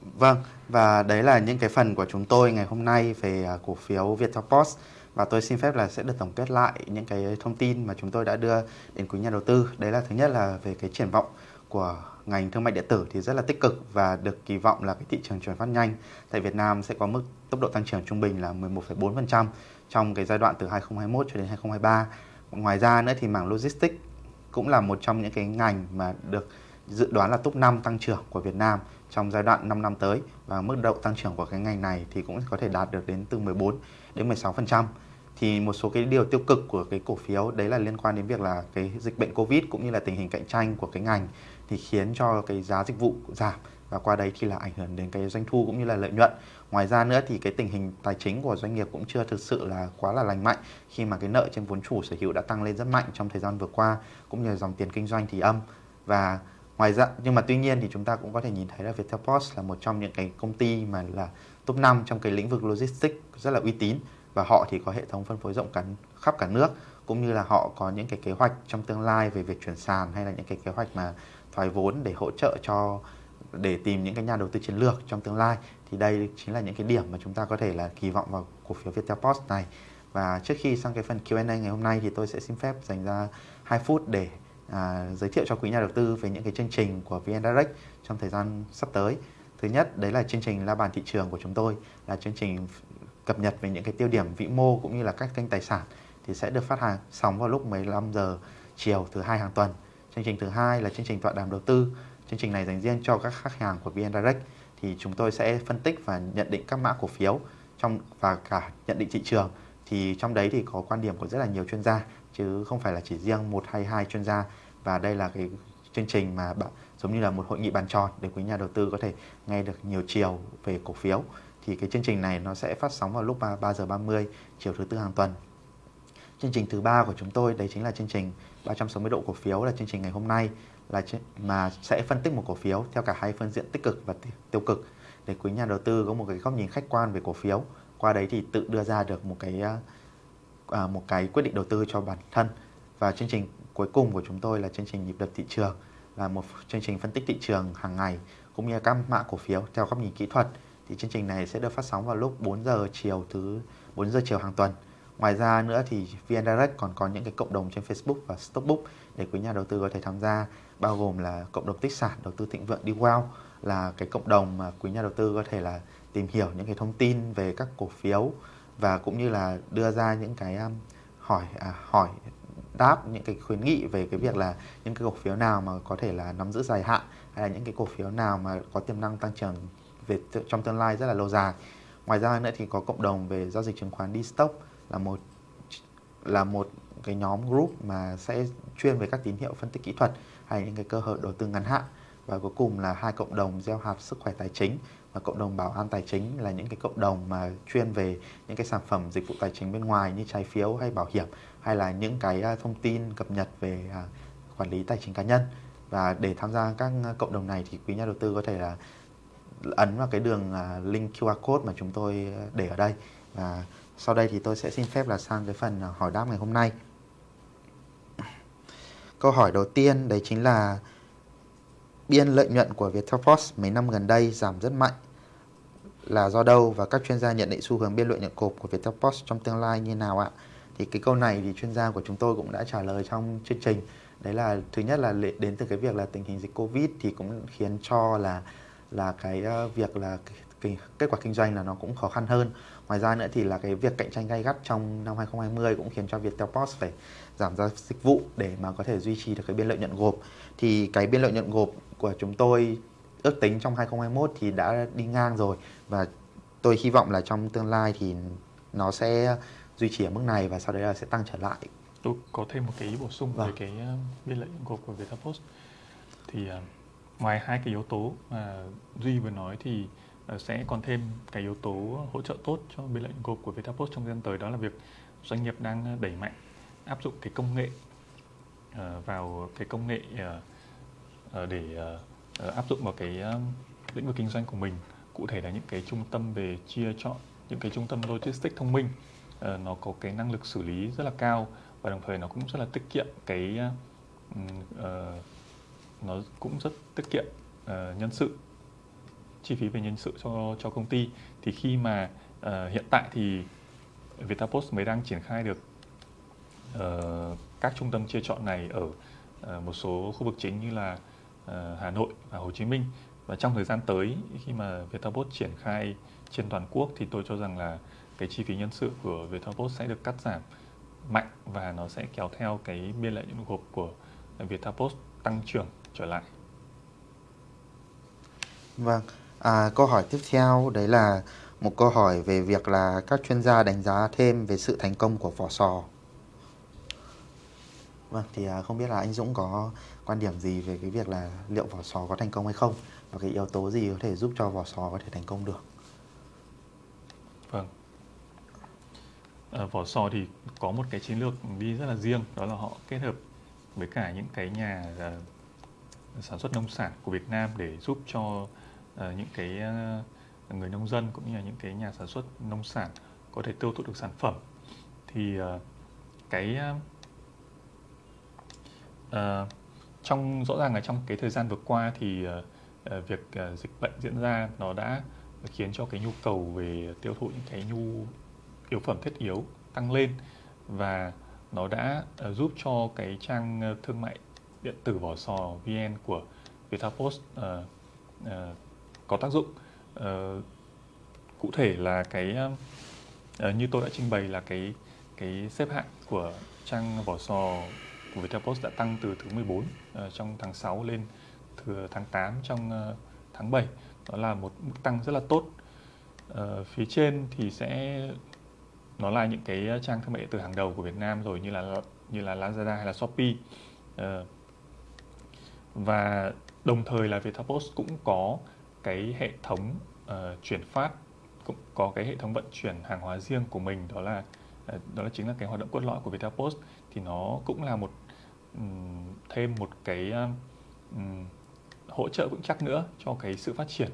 Vâng, và đấy là những cái phần của chúng tôi ngày hôm nay về à, cổ phiếu Viettel Post và tôi xin phép là sẽ được tổng kết lại những cái thông tin mà chúng tôi đã đưa đến quý nhà đầu tư. Đấy là thứ nhất là về cái triển vọng của ngành thương mại điện tử thì rất là tích cực và được kỳ vọng là cái thị trường chuyển phát nhanh tại Việt Nam sẽ có mức tốc độ tăng trưởng trung bình là 11,4% trong cái giai đoạn từ 2021 cho đến 2023. Ngoài ra nữa thì mảng logistics cũng là một trong những cái ngành mà được dự đoán là top 5 tăng trưởng của Việt Nam trong giai đoạn 5 năm tới và mức độ tăng trưởng của cái ngành này thì cũng có thể đạt được đến từ 14 đến 16% thì một số cái điều tiêu cực của cái cổ phiếu đấy là liên quan đến việc là cái dịch bệnh Covid cũng như là tình hình cạnh tranh của cái ngành thì khiến cho cái giá dịch vụ giảm và qua đấy thì là ảnh hưởng đến cái doanh thu cũng như là lợi nhuận. Ngoài ra nữa thì cái tình hình tài chính của doanh nghiệp cũng chưa thực sự là quá là lành mạnh khi mà cái nợ trên vốn chủ sở hữu đã tăng lên rất mạnh trong thời gian vừa qua, cũng như là dòng tiền kinh doanh thì âm và ngoài ra, nhưng mà tuy nhiên thì chúng ta cũng có thể nhìn thấy là Viettel Post là một trong những cái công ty mà là top 5 trong cái lĩnh vực logistics rất là uy tín. Và họ thì có hệ thống phân phối rộng cả, khắp cả nước, cũng như là họ có những cái kế hoạch trong tương lai về việc chuyển sàn hay là những cái kế hoạch mà thoái vốn để hỗ trợ cho, để tìm những cái nhà đầu tư chiến lược trong tương lai. Thì đây chính là những cái điểm mà chúng ta có thể là kỳ vọng vào cổ phiếu Viettel Post này. Và trước khi sang cái phần Q&A ngày hôm nay thì tôi sẽ xin phép dành ra 2 phút để à, giới thiệu cho quý nhà đầu tư về những cái chương trình của VN Direct trong thời gian sắp tới. Thứ nhất đấy là chương trình la bàn thị trường của chúng tôi là chương trình cập nhật về những cái tiêu điểm vĩ mô cũng như là các kênh tài sản thì sẽ được phát hàng sóng vào lúc 15 giờ chiều thứ hai hàng tuần. Chương trình thứ hai là chương trình tọa đàm đầu tư. Chương trình này dành riêng cho các khách hàng của VN Direct thì chúng tôi sẽ phân tích và nhận định các mã cổ phiếu trong và cả nhận định thị trường thì trong đấy thì có quan điểm của rất là nhiều chuyên gia chứ không phải là chỉ riêng một hay hai chuyên gia và đây là cái chương trình mà bạn giống như là một hội nghị bàn tròn để quý nhà đầu tư có thể nghe được nhiều chiều về cổ phiếu thì cái chương trình này nó sẽ phát sóng vào lúc 3, 3 giờ 30 chiều thứ tư hàng tuần. Chương trình thứ ba của chúng tôi đấy chính là chương trình 360 độ cổ phiếu là chương trình ngày hôm nay là mà sẽ phân tích một cổ phiếu theo cả hai phương diện tích cực và tiêu cực để quý nhà đầu tư có một cái góc nhìn khách quan về cổ phiếu. Qua đấy thì tự đưa ra được một cái à, một cái quyết định đầu tư cho bản thân. Và chương trình cuối cùng của chúng tôi là chương trình nhịp đập thị trường là một chương trình phân tích thị trường hàng ngày cũng như các mã cổ phiếu theo góc nhìn kỹ thuật thì chương trình này sẽ được phát sóng vào lúc 4 giờ chiều thứ 4 giờ chiều hàng tuần. Ngoài ra nữa thì VN Direct còn có những cái cộng đồng trên Facebook và Stockbook để quý nhà đầu tư có thể tham gia bao gồm là cộng đồng tích sản đầu tư thịnh vượng đi wow là cái cộng đồng mà quý nhà đầu tư có thể là tìm hiểu những cái thông tin về các cổ phiếu và cũng như là đưa ra những cái um, hỏi à, hỏi đáp những cái khuyến nghị về cái việc là những cái cổ phiếu nào mà có thể là nắm giữ dài hạn hay là những cái cổ phiếu nào mà có tiềm năng tăng trưởng về trong tương lai rất là lâu dài. Ngoài ra nữa thì có cộng đồng về giao dịch chứng khoán đi stock là một là một cái nhóm group mà sẽ chuyên về các tín hiệu phân tích kỹ thuật hay những cái cơ hội đầu tư ngắn hạn và cuối cùng là hai cộng đồng gieo hạt sức khỏe tài chính và cộng đồng bảo an tài chính là những cái cộng đồng mà chuyên về những cái sản phẩm dịch vụ tài chính bên ngoài như trái phiếu hay bảo hiểm, hay là những cái à, thông tin cập nhật về à, quản lý tài chính cá nhân. Và để tham gia các à, cộng đồng này thì quý nhà đầu tư có thể là ấn vào cái đường link QR code mà chúng tôi để ở đây. Và sau đây thì tôi sẽ xin phép là sang cái phần hỏi đáp ngày hôm nay. Câu hỏi đầu tiên đấy chính là biên lợi nhuận của Viettel Post mấy năm gần đây giảm rất mạnh là do đâu và các chuyên gia nhận định xu hướng biên lợi nhuận cột của Viettel Post trong tương lai như nào ạ? Thì cái câu này thì chuyên gia của chúng tôi cũng đã trả lời trong chương trình. Đấy là thứ nhất là đến từ cái việc là tình hình dịch Covid thì cũng khiến cho là là cái ờ, việc là cái, kết quả kinh doanh là nó cũng khó khăn hơn. Ngoài ra nữa thì là cái việc cạnh tranh gay gắt trong năm 2020 cũng khiến cho Viettel Post phải giảm giá dịch vụ để mà có thể duy trì được cái biên lợi nhuận gộp. Thì cái biên lợi nhuận gộp của chúng tôi ước tính trong 2021 thì đã đi ngang rồi và tôi hy vọng là trong tương lai thì nó sẽ duy trì ở mức này và sau đấy là sẽ tăng trở lại. Tôi có thêm một cái ý bổ sung vâng. về cái ờ, biên lợi nhuận gộp của Viettel Thì uh, ngoài hai cái yếu tố mà Duy vừa nói thì uh, sẽ còn thêm cái yếu tố hỗ trợ tốt cho biên lợi nhuận gộp của Viettel trong thời gian tới đó là việc doanh nghiệp đang đẩy mạnh áp dụng cái công nghệ uh, vào cái công nghệ uh, để uh, áp dụng vào cái uh, lĩnh vực kinh doanh của mình. Cụ thể là những cái trung tâm về chia chọn những cái trung tâm logistics thông minh uh, nó có cái năng lực xử lý rất là cao và đồng thời nó cũng rất là tiết kiệm cái uh, nó cũng rất tiết kiệm uh, nhân sự chi phí về nhân sự cho cho công ty. Thì khi mà uh, hiện tại thì Vietapost mới đang triển khai được Ờ, các trung tâm chia chọn này ở uh, một số khu vực chính như là uh, Hà Nội và Hồ Chí Minh và trong thời gian tới khi mà Vietapost triển khai trên toàn quốc thì tôi cho rằng là cái chi phí nhân sự của Vietapost sẽ được cắt giảm mạnh và nó sẽ kéo theo cái biên lợi nhuận gộp của Vietapost tăng trưởng trở lại. Vâng, à, câu hỏi tiếp theo đấy là một câu hỏi về việc là các chuyên gia đánh giá thêm về sự thành công của vỏ sò. Vâng, thì à, không biết là anh Dũng có quan điểm gì về cái việc là liệu vỏ sò có thành công hay không và cái yếu tố gì có thể giúp cho vỏ sò có thể thành công được? Vâng. À, vỏ sò thì có một cái chiến lược đi rất là riêng đó là họ kết hợp với cả những cái nhà uh, sản xuất nông sản của Việt Nam để giúp cho uh, những cái uh, người nông dân cũng như là những cái nhà sản xuất nông sản có thể tiêu thụ được sản phẩm thì uh, cái Ờ, trong rõ ràng là trong cái thời gian vừa qua thì uh, việc uh, dịch bệnh diễn ra nó đã khiến cho cái nhu cầu về tiêu thụ những cái nhu yếu phẩm thiết yếu tăng lên và nó đã uh, giúp cho cái trang thương mại điện tử vỏ sò VN của Vietapost uh, uh, có tác dụng. Uh, cụ thể là cái uh, như tôi đã trình bày là cái cái xếp hạng của trang vỏ sò của Viettel Post đã tăng từ thứ 14 uh, ờ, trong tháng 6 lên từ ờ, tháng 8 trong uh, tháng 7 đó là một mức tăng rất là tốt. Uh, phía trên thì sẽ nó là những cái trang thương mại điện tử hàng đầu của Việt Nam rồi như là như là Lazada hay là Shopee. Uh, và đồng thời là Viettel Post cũng có cái hệ thống uh, chuyển phát cũng có cái hệ thống vận chuyển hàng hóa riêng của mình. Đó là đó là chính là cái hoạt động cốt lõi của Viettel Post. Thì nó cũng là một thêm một cái um, hỗ trợ vững chắc nữa cho cái sự phát triển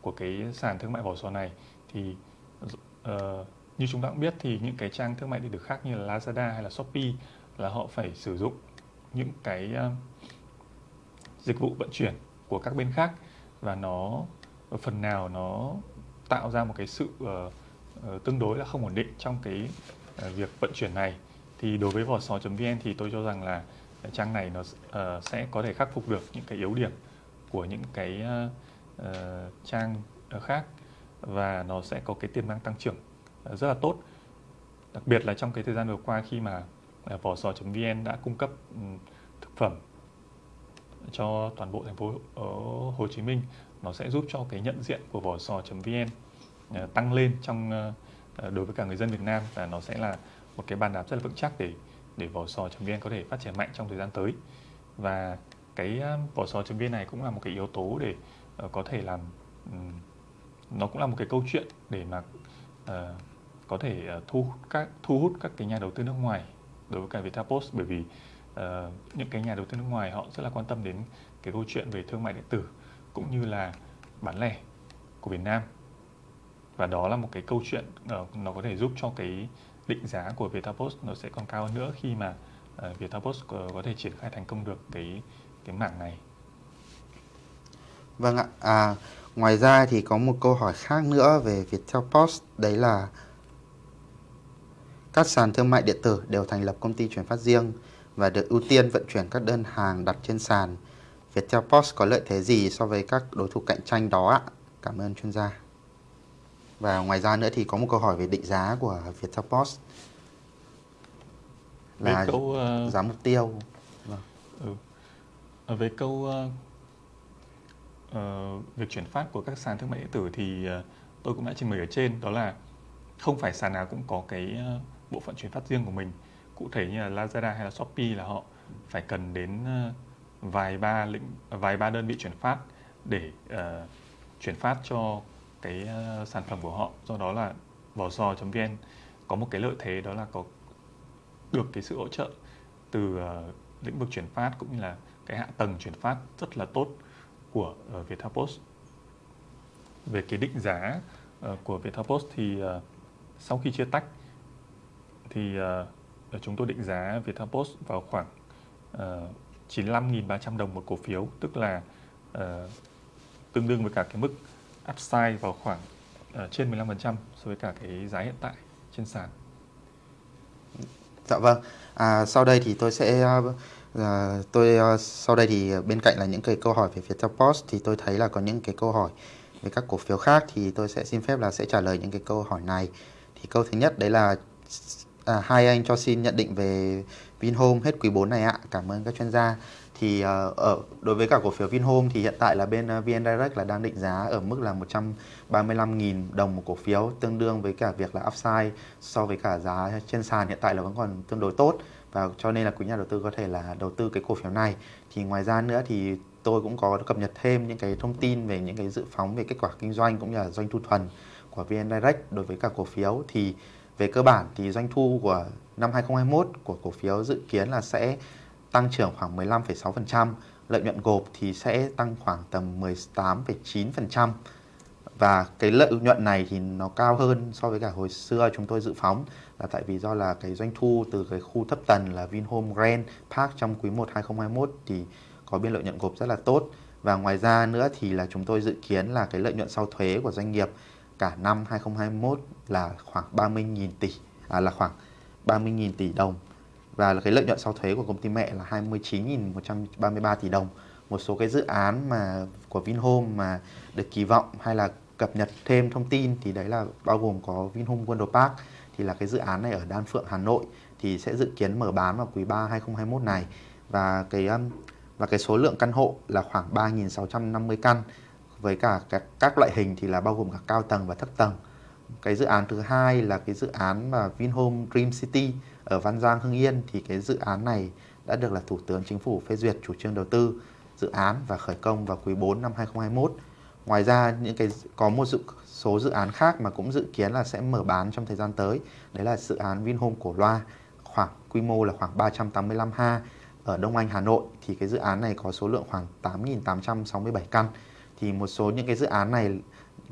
của cái sàn thương mại vỏ sò này. Thì uh, như chúng ta cũng biết thì những cái trang thương mại điện tử khác như là Lazada hay là Shopee là họ phải sử dụng những cái uh, dịch vụ vận chuyển của các bên khác và nó phần nào nó tạo ra một cái sự uh, uh, tương đối là không ổn định trong cái uh, việc vận chuyển này. Thì đối với vỏ sò.vn thì tôi cho rằng là trang này nó uh, sẽ có thể khắc phục được những cái yếu điểm của những cái uh, uh, trang khác và nó sẽ có cái tiềm năng tăng trưởng rất là tốt. Đặc biệt là trong cái thời gian vừa qua khi mà vỏ sò.vn đã cung cấp ừ, thực phẩm cho toàn bộ thành phố ở Hồ Chí Minh nó sẽ giúp cho cái nhận diện của vỏ sò.vn tăng lên trong đối với cả người dân Việt Nam và nó sẽ là một cái bàn đạp rất là vững chắc để để vỏ sò.vn có thể phát triển mạnh trong thời gian tới. Và cái à, vỏ sò.vn này cũng là một cái yếu tố để ờ, có thể làm nó cũng là một cái câu chuyện để mà uh, có thể ờ, thu các thu hút các cái nhà đầu tư nước ngoài đối với cả Viettel Post bởi vì uh, những cái nhà đầu tư nước ngoài họ rất là quan tâm đến cái câu chuyện về thương mại điện tử cũng như là bán lẻ của Việt Nam. Và đó là một cái câu chuyện uh, nó có thể giúp cho cái định giá của Viettel nó sẽ còn cao hơn nữa khi mà uh, Viettel có, có thể triển khai thành công được cái cái mảng này. Vâng ạ. À, ngoài ra thì có một câu hỏi khác nữa về Viettel Post đấy là các sàn thương mại điện tử đều thành lập công ty chuyển phát riêng và được ưu tiên vận chuyển các đơn hàng đặt trên sàn. Viettel Post có lợi thế gì so với các đối thủ cạnh tranh đó ạ? Cảm ơn chuyên gia. Và ngoài ra nữa thì có một câu hỏi về định giá của Viettel Post là câu, uh, giá mục tiêu. Vâng. Ừ. Ở về câu uh, uh, việc chuyển phát của các sàn thương mại điện tử thì uh, tôi cũng đã trình bày ở trên đó là không phải sàn nào cũng có cái uh, bộ phận chuyển phát riêng của mình. Cụ thể như là Lazada hay là Shopee là họ phải cần đến uh, vài ba lĩnh vài ba đơn vị chuyển phát để uh, chuyển phát cho cái ờ, sản phẩm của họ. Do đó là vỏ sò.vn có một cái lợi thế đó là có được cái sự hỗ trợ từ ờ, lĩnh vực chuyển phát cũng như là cái hạ tầng chuyển phát rất là tốt của ờ, Viettel Post về cái định giá của Viettel Post thì sau khi chia tách thì chúng tôi định giá Viettel Post vào khoảng 95.300 đồng một cổ phiếu, tức là tương đương với cả cái mức upside vào khoảng uh, trên 15% so với cả cái giá hiện tại trên sàn. Dạ vâng. À, sau đây thì tôi sẽ uh, tôi uh, sau đây thì bên cạnh là những cái câu hỏi về Viettel Post thì tôi thấy là có những cái câu hỏi về các cổ phiếu khác thì tôi sẽ xin phép là sẽ trả lời những cái câu hỏi này. Thì câu thứ nhất đấy là à, hai anh cho xin nhận định về Vinhome hết quý 4 này ạ. Cảm ơn các chuyên gia thì ờ, ở, đối với cả cổ phiếu Vinhome thì hiện tại là bên ờ, VN Direct là đang định giá ở mức là 135.000 đồng một cổ phiếu, tương đương với cả việc là upside so với cả giá trên sàn hiện tại là vẫn còn tương đối tốt. Và cho nên là quý nhà đầu tư có thể là đầu tư cái cổ phiếu này. Thì ngoài ra nữa thì tôi cũng có cập nhật thêm những cái thông tin về những cái dự phóng về kết quả kinh doanh cũng như là doanh thu thuần của VN Direct đối với cả cổ phiếu. Thì về cơ bản thì doanh thu của năm 2021 của cổ phiếu dự kiến là sẽ tăng trưởng khoảng 15,6%, lợi nhuận gộp thì sẽ tăng khoảng tầm 18,9% và cái lợi nhuận này thì nó cao hơn so với cả hồi xưa chúng tôi dự phóng là tại vì do là cái doanh thu từ cái khu thấp tầng là Vinhome Grand Park trong quý 1 2021 thì có biên lợi nhuận gộp rất là tốt. Và ngoài ra nữa thì là chúng tôi dự kiến là cái lợi nhuận sau thuế của doanh nghiệp cả năm 2021 là khoảng 30.000 tỷ à, là khoảng 30.000 tỷ đồng và cái lợi nhuận sau thuế của công ty mẹ là 29.133 tỷ đồng. Một số cái dự án mà của Vinhome mà được kỳ vọng hay là cập nhật thêm thông tin thì đấy là bao gồm có Vinhome Wonder Park. Thì là cái dự án này ở Đan Phượng Hà Nội thì sẽ dự kiến mở bán vào quý 3 2021 này. Và cái um, và cái số lượng căn hộ là khoảng 3.650 căn. Với cả các, các loại hình thì là bao gồm cả cao tầng và thấp tầng. Cái dự án thứ hai là cái dự án mà Vinhome Dream City ở Văn Giang Hưng Yên thì cái dự án này đã được là Thủ tướng Chính phủ phê duyệt chủ trương đầu tư dự án và khởi công vào quý 4 năm 2021. Ngoài ra những cái có một dự, số dự án khác mà cũng dự kiến là sẽ mở bán trong thời gian tới. Đấy là dự án Vinhome Cổ Loa khoảng quy mô là khoảng 385 ha ở Đông Anh Hà Nội thì cái dự án này có số lượng khoảng 8.867 căn. Thì một số những cái dự án này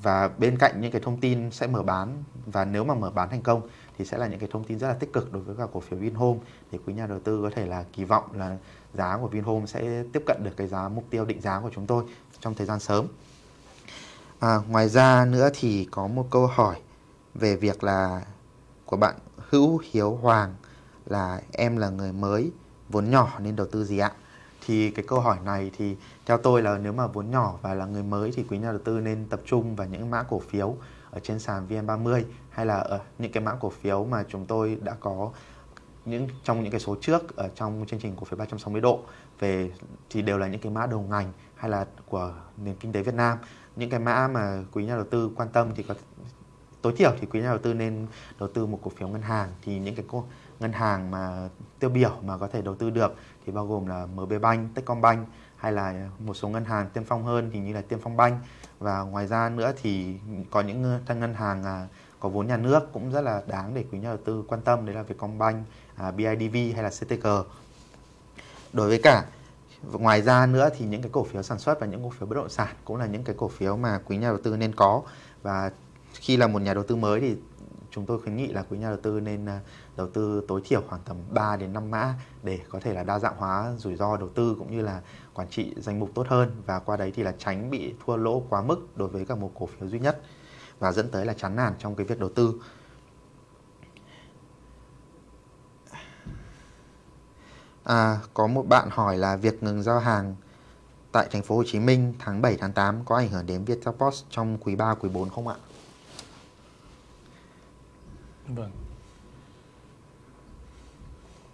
và bên cạnh những cái thông tin sẽ mở bán và nếu mà mở bán thành công thì sẽ là những cái thông tin rất là tích cực đối với cả cổ phiếu Vinhome để quý nhà đầu tư có thể là kỳ vọng là giá của Vinhome sẽ tiếp cận được cái giá mục tiêu định giá của chúng tôi trong thời gian sớm. À, ngoài ra nữa thì có một câu hỏi về việc là của bạn Hữu Hiếu Hoàng là em là người mới vốn nhỏ nên đầu tư gì ạ? Thì cái câu hỏi này thì theo tôi là nếu mà vốn nhỏ và là người mới thì quý nhà đầu tư nên tập trung vào những mã cổ phiếu ở trên sàn VN30 hay là ở những cái mã cổ phiếu mà chúng tôi đã có những trong những cái số trước ở trong chương trình cổ phiếu 360 độ. Về thì đều là những cái mã đầu ngành hay là của nền kinh tế Việt Nam. Những cái mã mà quý nhà đầu tư quan tâm thì có tối thiểu thì quý nhà đầu tư nên đầu tư một cổ phiếu ngân hàng. Thì những cái cổ, ngân hàng mà tiêu biểu mà có thể đầu tư được thì bao gồm là MB Bank, Techcombank hay là một số ngân hàng tiên phong hơn thì như là Tiên Phong Banh. Và ngoài ra nữa thì có những thân ngân hàng à, có vốn nhà nước cũng rất là đáng để quý nhà đầu tư quan tâm. Đấy là Vietcombank, à, BIDV hay là CTG. Đối với cả ngoài ra nữa thì những cái cổ phiếu sản xuất và những cổ phiếu bất động sản cũng là những cái cổ phiếu mà quý nhà đầu tư nên có. Và khi là một nhà đầu tư mới thì chúng tôi khuyến nghị là quý nhà đầu tư nên à, đầu tư tối thiểu khoảng tầm 3 đến 5 mã để có thể là đa dạng hóa rủi ro đầu tư cũng như là quản trị danh mục tốt hơn và qua đấy thì là tránh bị thua lỗ quá mức đối với cả một cổ phiếu duy nhất và dẫn tới là chán nản trong cái việc đầu tư. À, có một bạn hỏi là việc ngừng giao hàng tại thành phố Hồ Chí Minh tháng 7 tháng 8 có ảnh hưởng đến Viettel Post trong quý 3 quý 4 không ạ? Vâng.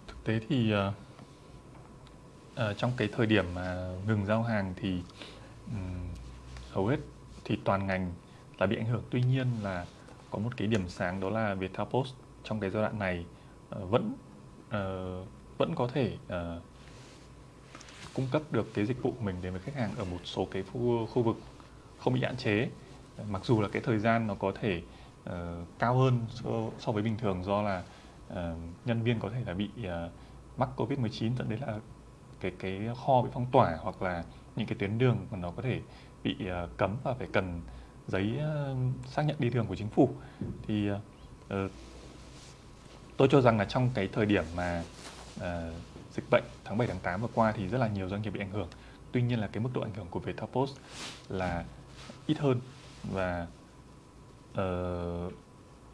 Thực tế thì uh, uh, trong cái thời điểm mà ngừng giao hàng thì um, hầu hết thì toàn ngành là bị ảnh hưởng. Tuy nhiên là có một cái điểm sáng đó là Viettel Post trong cái giai đoạn này uh, vẫn uh, vẫn có thể uh, cung cấp được cái dịch vụ của mình đến với khách hàng ở một số cái khu, khu vực không bị hạn chế mặc dù là cái thời gian nó có thể uh, cao hơn so, so với bình thường do là uh, nhân viên có thể là bị uh, mắc covid 19 dẫn đến là cái cái kho bị phong tỏa hoặc là những cái tuyến đường mà nó có thể bị uh, cấm và phải cần giấy uh, xác nhận đi đường của chính phủ thì uh, tôi cho rằng là trong cái thời điểm mà uh, dịch bệnh tháng 7 tháng 8 vừa qua thì rất là nhiều doanh nghiệp bị ảnh hưởng. Tuy nhiên là cái mức độ ảnh hưởng của Viettel Post là ít hơn và Ờ, uh,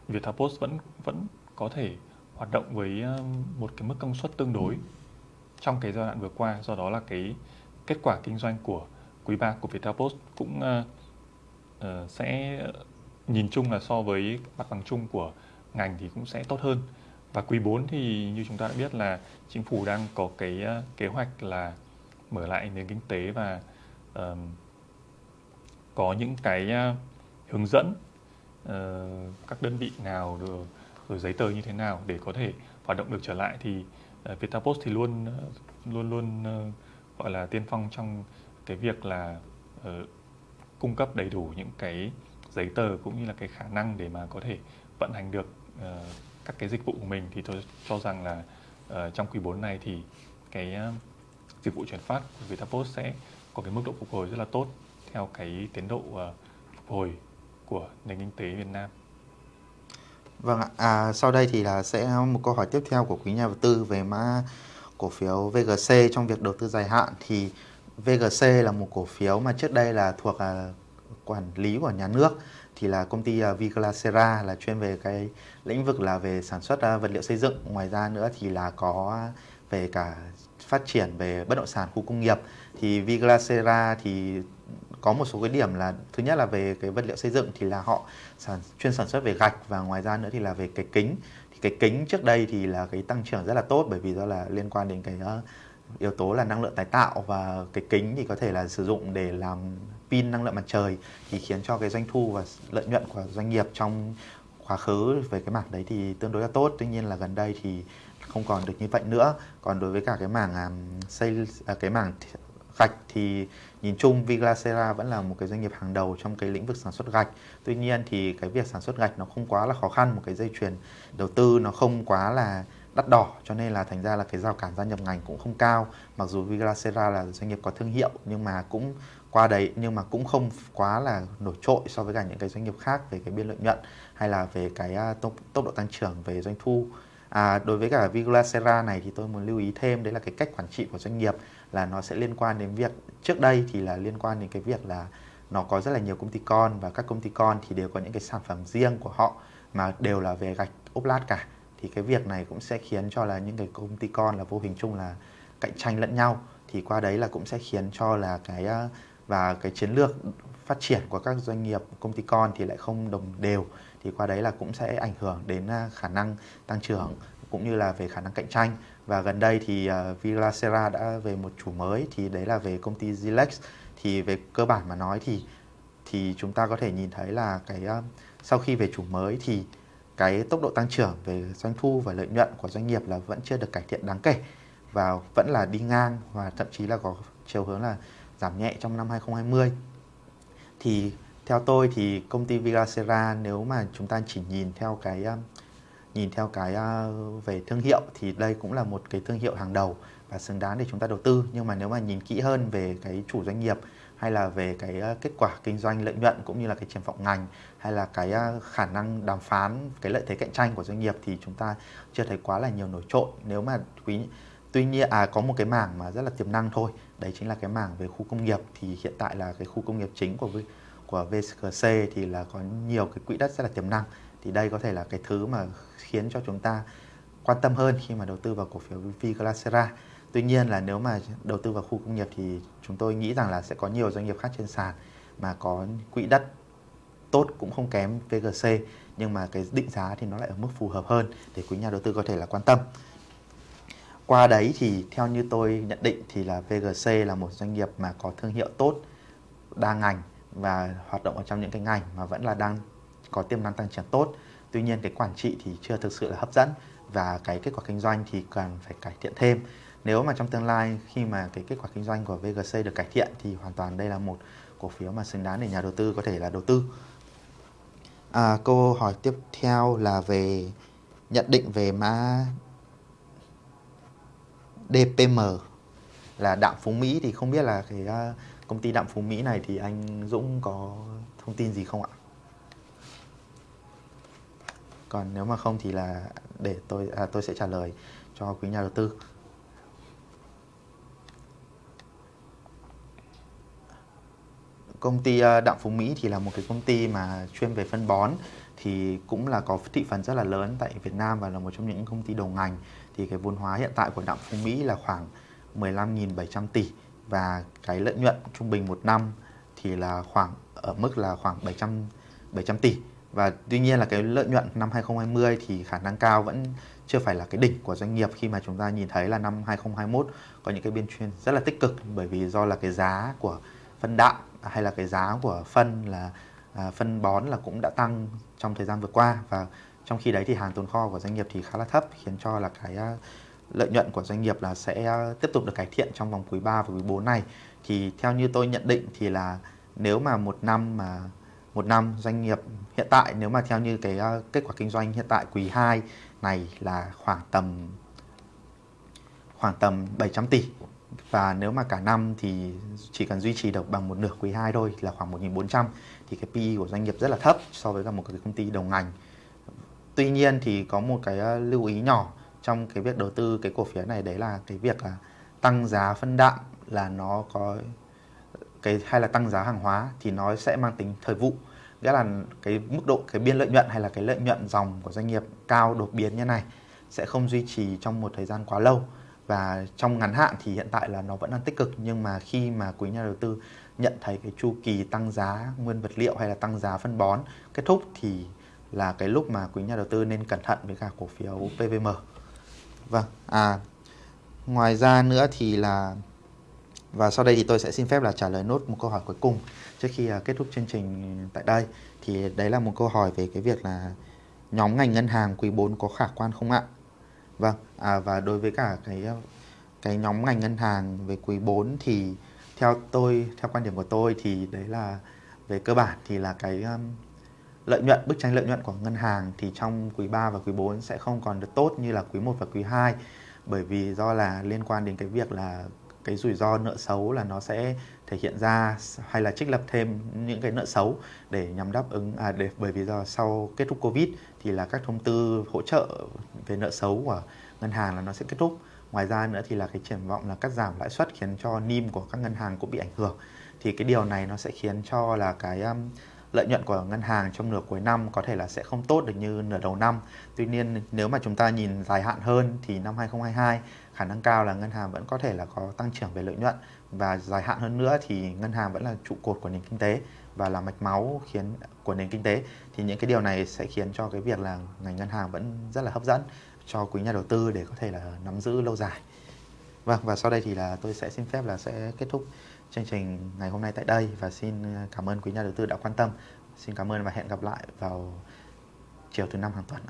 Viettel Post vẫn vẫn có thể hoạt động với ờ, một cái mức công suất tương đối trong cái giai đoạn vừa qua. Do đó là cái kết quả kinh doanh của quý 3 của Viettel Post cũng uh, uh, sẽ nhìn chung là so với mặt bằng chung của ngành thì cũng sẽ tốt hơn. Và quý 4 thì như chúng ta đã biết là chính phủ đang có cái uh, kế hoạch là mở lại nền kinh tế và uh, có những cái uh, hướng dẫn Ờ, các đơn vị nào rồi, rồi giấy tờ như thế nào để có thể hoạt động được trở lại thì uh, Viettel Post thì luôn ờ, luôn luôn uh, gọi là tiên phong trong cái việc là uh, cung cấp đầy đủ những cái giấy tờ cũng như là cái khả năng để mà có thể vận hành được uh, các cái dịch vụ của mình. Thì tôi cho rằng là uh, trong quý 4 này thì cái uh, dịch vụ chuyển phát của Viettel sẽ có cái mức độ phục hồi rất là tốt theo cái tiến độ uh, phục hồi của nền kinh tế Việt Nam. Vâng ạ, à, sau đây thì là sẽ một câu hỏi tiếp theo của quý nhà đầu tư về mã cổ phiếu VGC trong việc đầu tư dài hạn. Thì VGC là một cổ phiếu mà trước đây là thuộc à, quản lý của nhà nước thì là công ty à, Viglacera là chuyên về cái lĩnh vực là về sản xuất à, vật liệu xây dựng. Ngoài ra nữa thì là có về cả phát triển về bất động sản khu công nghiệp. Thì Viglacera thì có một số cái điểm là thứ nhất là về cái vật liệu xây dựng thì là họ sản chuyên sản xuất về gạch và ngoài ra nữa thì là về cái kính. Thì cái kính trước đây thì là cái tăng trưởng rất là tốt bởi vì do là liên quan đến cái uh, yếu tố là năng lượng tái tạo và cái kính thì có thể là sử dụng để làm pin năng lượng mặt trời thì khiến cho cái doanh thu và lợi nhuận của doanh nghiệp trong quá khứ về cái mảng đấy thì tương đối là tốt. Tuy nhiên là gần đây thì không còn được như vậy nữa. Còn đối với cả cái mảng um, xây uh, cái mảng gạch thì nhìn chung Viglacera vẫn là một cái doanh nghiệp hàng đầu trong cái lĩnh vực sản xuất gạch. Tuy nhiên thì cái việc sản xuất gạch nó không quá là khó khăn, một cái dây chuyền đầu tư nó không quá là đắt đỏ cho nên là thành ra là cái rào cản gia nhập ngành cũng không cao. Mặc dù Viglacera là doanh nghiệp có thương hiệu nhưng mà cũng qua đấy nhưng mà cũng không quá là nổi trội so với cả những cái doanh nghiệp khác về cái biên lợi nhuận hay là về cái à, tốc, tốc độ tăng trưởng về doanh thu. À, đối với cả Viglacera này thì tôi muốn lưu ý thêm đấy là cái cách quản trị của doanh nghiệp là nó sẽ liên quan đến việc, trước đây thì là liên quan đến cái việc là nó có rất là nhiều công ty con và các công ty con thì đều có những cái sản phẩm riêng của họ mà đều là về gạch ốp lát cả. Thì cái việc này cũng sẽ khiến cho là những cái công ty con là vô hình chung là cạnh tranh lẫn nhau. Thì qua đấy là cũng sẽ khiến cho là cái ờ, và cái chiến lược phát triển của các doanh nghiệp, công ty con thì lại không đồng đều. Thì qua đấy là cũng sẽ ảnh hưởng đến ờ, khả năng tăng trưởng cũng như là về khả năng cạnh tranh và gần đây thì à, uh, Villacera đã về một chủ mới thì đấy là về công ty Zilex. Thì về cơ bản mà nói thì thì chúng ta có thể nhìn thấy là cái uh, sau khi về chủ mới thì cái tốc độ tăng trưởng về doanh thu và lợi nhuận của doanh nghiệp là vẫn chưa được cải thiện đáng kể và vẫn là đi ngang và thậm chí là có chiều hướng là giảm nhẹ trong năm 2020 thì theo tôi thì công ty Villacera nếu mà chúng ta chỉ nhìn theo cái à, nhìn theo cái à, về thương hiệu thì đây cũng là một cái thương hiệu hàng đầu và xứng đáng để chúng ta đầu tư. Nhưng mà nếu mà nhìn kỹ hơn về cái chủ doanh nghiệp hay là về cái à, kết quả kinh doanh lợi nhuận cũng như là cái triển vọng ngành hay là cái à, khả năng đàm phán, cái lợi thế cạnh tranh của doanh nghiệp thì chúng ta chưa thấy quá là nhiều nổi trội. Nếu mà quý, tuy nhiên à có một cái mảng mà rất là tiềm năng thôi, đấy chính là cái mảng về khu công nghiệp. Thì hiện tại là cái khu công nghiệp chính của của VCC thì là có nhiều cái quỹ đất rất là tiềm năng thì đây có thể là cái thứ mà khiến cho chúng ta quan tâm hơn khi mà đầu tư vào cổ phiếu Viglasera. Tuy nhiên là nếu mà đầu tư vào khu công nghiệp thì chúng tôi nghĩ rằng là sẽ có nhiều doanh nghiệp khác trên sàn mà có quỹ đất tốt cũng không kém VGC nhưng mà cái định giá thì nó lại ở mức phù hợp hơn để quý nhà đầu tư có thể là quan tâm. Qua đấy thì theo như tôi nhận định thì là VGC là một doanh nghiệp mà có thương hiệu tốt, đa ngành và hoạt động ở trong những cái ngành mà vẫn là đang có tiềm năng tăng trưởng tốt. Tuy nhiên cái quản trị thì chưa thực sự là hấp dẫn và cái kết quả kinh doanh thì cần phải cải thiện thêm. Nếu mà trong tương lai khi mà cái kết quả kinh doanh của VGC được cải thiện thì hoàn toàn đây là một cổ phiếu mà xứng đáng để nhà đầu tư có thể là đầu tư. À, câu hỏi tiếp theo là về nhận định về mã DPM là đạm Phú Mỹ. Thì không biết là cái à, công ty đạm Phú Mỹ này thì anh Dũng có thông tin gì không ạ? Còn nếu mà không thì là để tôi à, tôi sẽ trả lời cho quý nhà đầu tư. Công ty à, Đặng Phú Mỹ thì là một cái công ty mà chuyên về phân bón thì cũng là có thị phần rất là lớn tại Việt Nam và là một trong những công ty đầu ngành. Thì cái vốn hóa hiện tại của Đặng Phú Mỹ là khoảng 15.700 tỷ và cái lợi nhuận trung bình một năm thì là khoảng ở mức là khoảng 700 700 tỷ và tuy nhiên là cái lợi nhuận năm 2020 thì khả năng cao vẫn chưa phải là cái đỉnh của doanh nghiệp khi mà chúng ta nhìn thấy là năm 2021 có những cái biên chuyên rất là tích cực. Bởi vì do là cái giá của phân đạm hay là cái giá của phân là à, phân bón là cũng đã tăng trong thời gian vừa qua. Và trong khi đấy thì hàng tồn kho của doanh nghiệp thì khá là thấp khiến cho là cái à, lợi nhuận của doanh nghiệp là sẽ à, tiếp tục được cải thiện trong vòng quý 3 và quý 4 này. Thì theo như tôi nhận định thì là nếu mà một năm mà một năm doanh nghiệp. Hiện tại nếu mà theo như cái uh, kết quả kinh doanh hiện tại quý 2 này là khoảng tầm khoảng tầm 700 tỷ. Và nếu mà cả năm thì chỉ cần duy trì được bằng một nửa quý 2 thôi là khoảng 1.400 thì cái PE của doanh nghiệp rất là thấp so với cả một cái công ty đầu ngành. Tuy nhiên thì có một cái ờ, lưu ý nhỏ trong cái việc đầu tư cái cổ phiếu này đấy là cái việc là tăng giá phân đạm là nó có cái hay là tăng giá hàng hóa thì nó sẽ mang tính thời vụ nghĩa là cái mức độ cái biên lợi nhuận hay là cái lợi nhuận dòng của doanh nghiệp cao đột biến như này sẽ không duy trì trong một thời gian quá lâu và trong ngắn hạn thì hiện tại là nó vẫn đang tích cực nhưng mà khi mà quý nhà đầu tư nhận thấy cái chu kỳ tăng giá nguyên vật liệu hay là tăng giá phân bón kết thúc thì là cái lúc mà quý nhà đầu tư nên cẩn thận với cả cổ phiếu PVM. Vâng, à ngoài ra nữa thì là và sau đây thì tôi sẽ xin phép là trả lời nốt một câu hỏi cuối cùng trước khi à, kết thúc chương trình tại đây. Thì đấy là một câu hỏi về cái việc là nhóm ngành ngân hàng quý 4 có khả quan không ạ? Vâng, à, và đối với cả cái à, cái nhóm ngành ngân hàng về quý 4 thì theo tôi, theo quan điểm của tôi thì đấy là về cơ bản thì là cái um, lợi nhuận, bức tranh lợi nhuận của ngân hàng thì trong quý 3 và quý 4 sẽ không còn được tốt như là quý 1 và quý 2 bởi vì do là liên quan đến cái việc là cái rủi ro nợ xấu là nó sẽ thể hiện ra hay là trích lập thêm những cái nợ xấu để nhằm đáp ứng à để bởi vì do sau kết thúc covid thì là các thông tư hỗ trợ về nợ xấu của ngân hàng là nó sẽ kết thúc Ngoài ra nữa thì là cái triển vọng là cắt giảm lãi suất khiến cho NIM của các ngân hàng cũng bị ảnh hưởng. Thì cái điều này nó sẽ khiến cho là cái um, lợi nhuận của ngân hàng trong nửa cuối năm có thể là sẽ không tốt được như nửa đầu năm. Tuy nhiên nếu mà chúng ta nhìn dài hạn hơn thì năm 2022 khả năng cao là ngân hàng vẫn có thể là có tăng trưởng về lợi nhuận và dài hạn hơn nữa thì ngân hàng vẫn là trụ cột của nền kinh tế và là mạch máu khiến, của nền kinh tế thì những cái điều này sẽ khiến cho cái việc là ngành ngân hàng vẫn rất là hấp dẫn cho quý nhà đầu tư để có thể là nắm giữ lâu dài. Vâng và sau đây thì là tôi sẽ xin phép là sẽ kết thúc chương trình ngày hôm nay tại đây và xin ờ, cảm ơn quý nhà đầu tư đã quan tâm. Xin cảm ơn và hẹn gặp lại vào chiều thứ năm hàng tuần.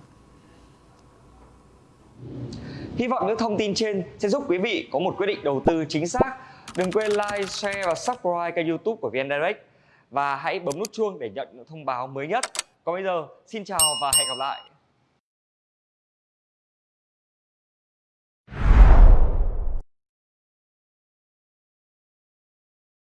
Hy vọng những thông tin trên sẽ giúp quý vị có một quyết định đầu tư chính xác. Đừng quên like, share và subscribe kênh youtube của VN Direct và hãy bấm nút chuông để nhận những thông báo mới nhất. Còn bây giờ, xin chào và hẹn gặp lại.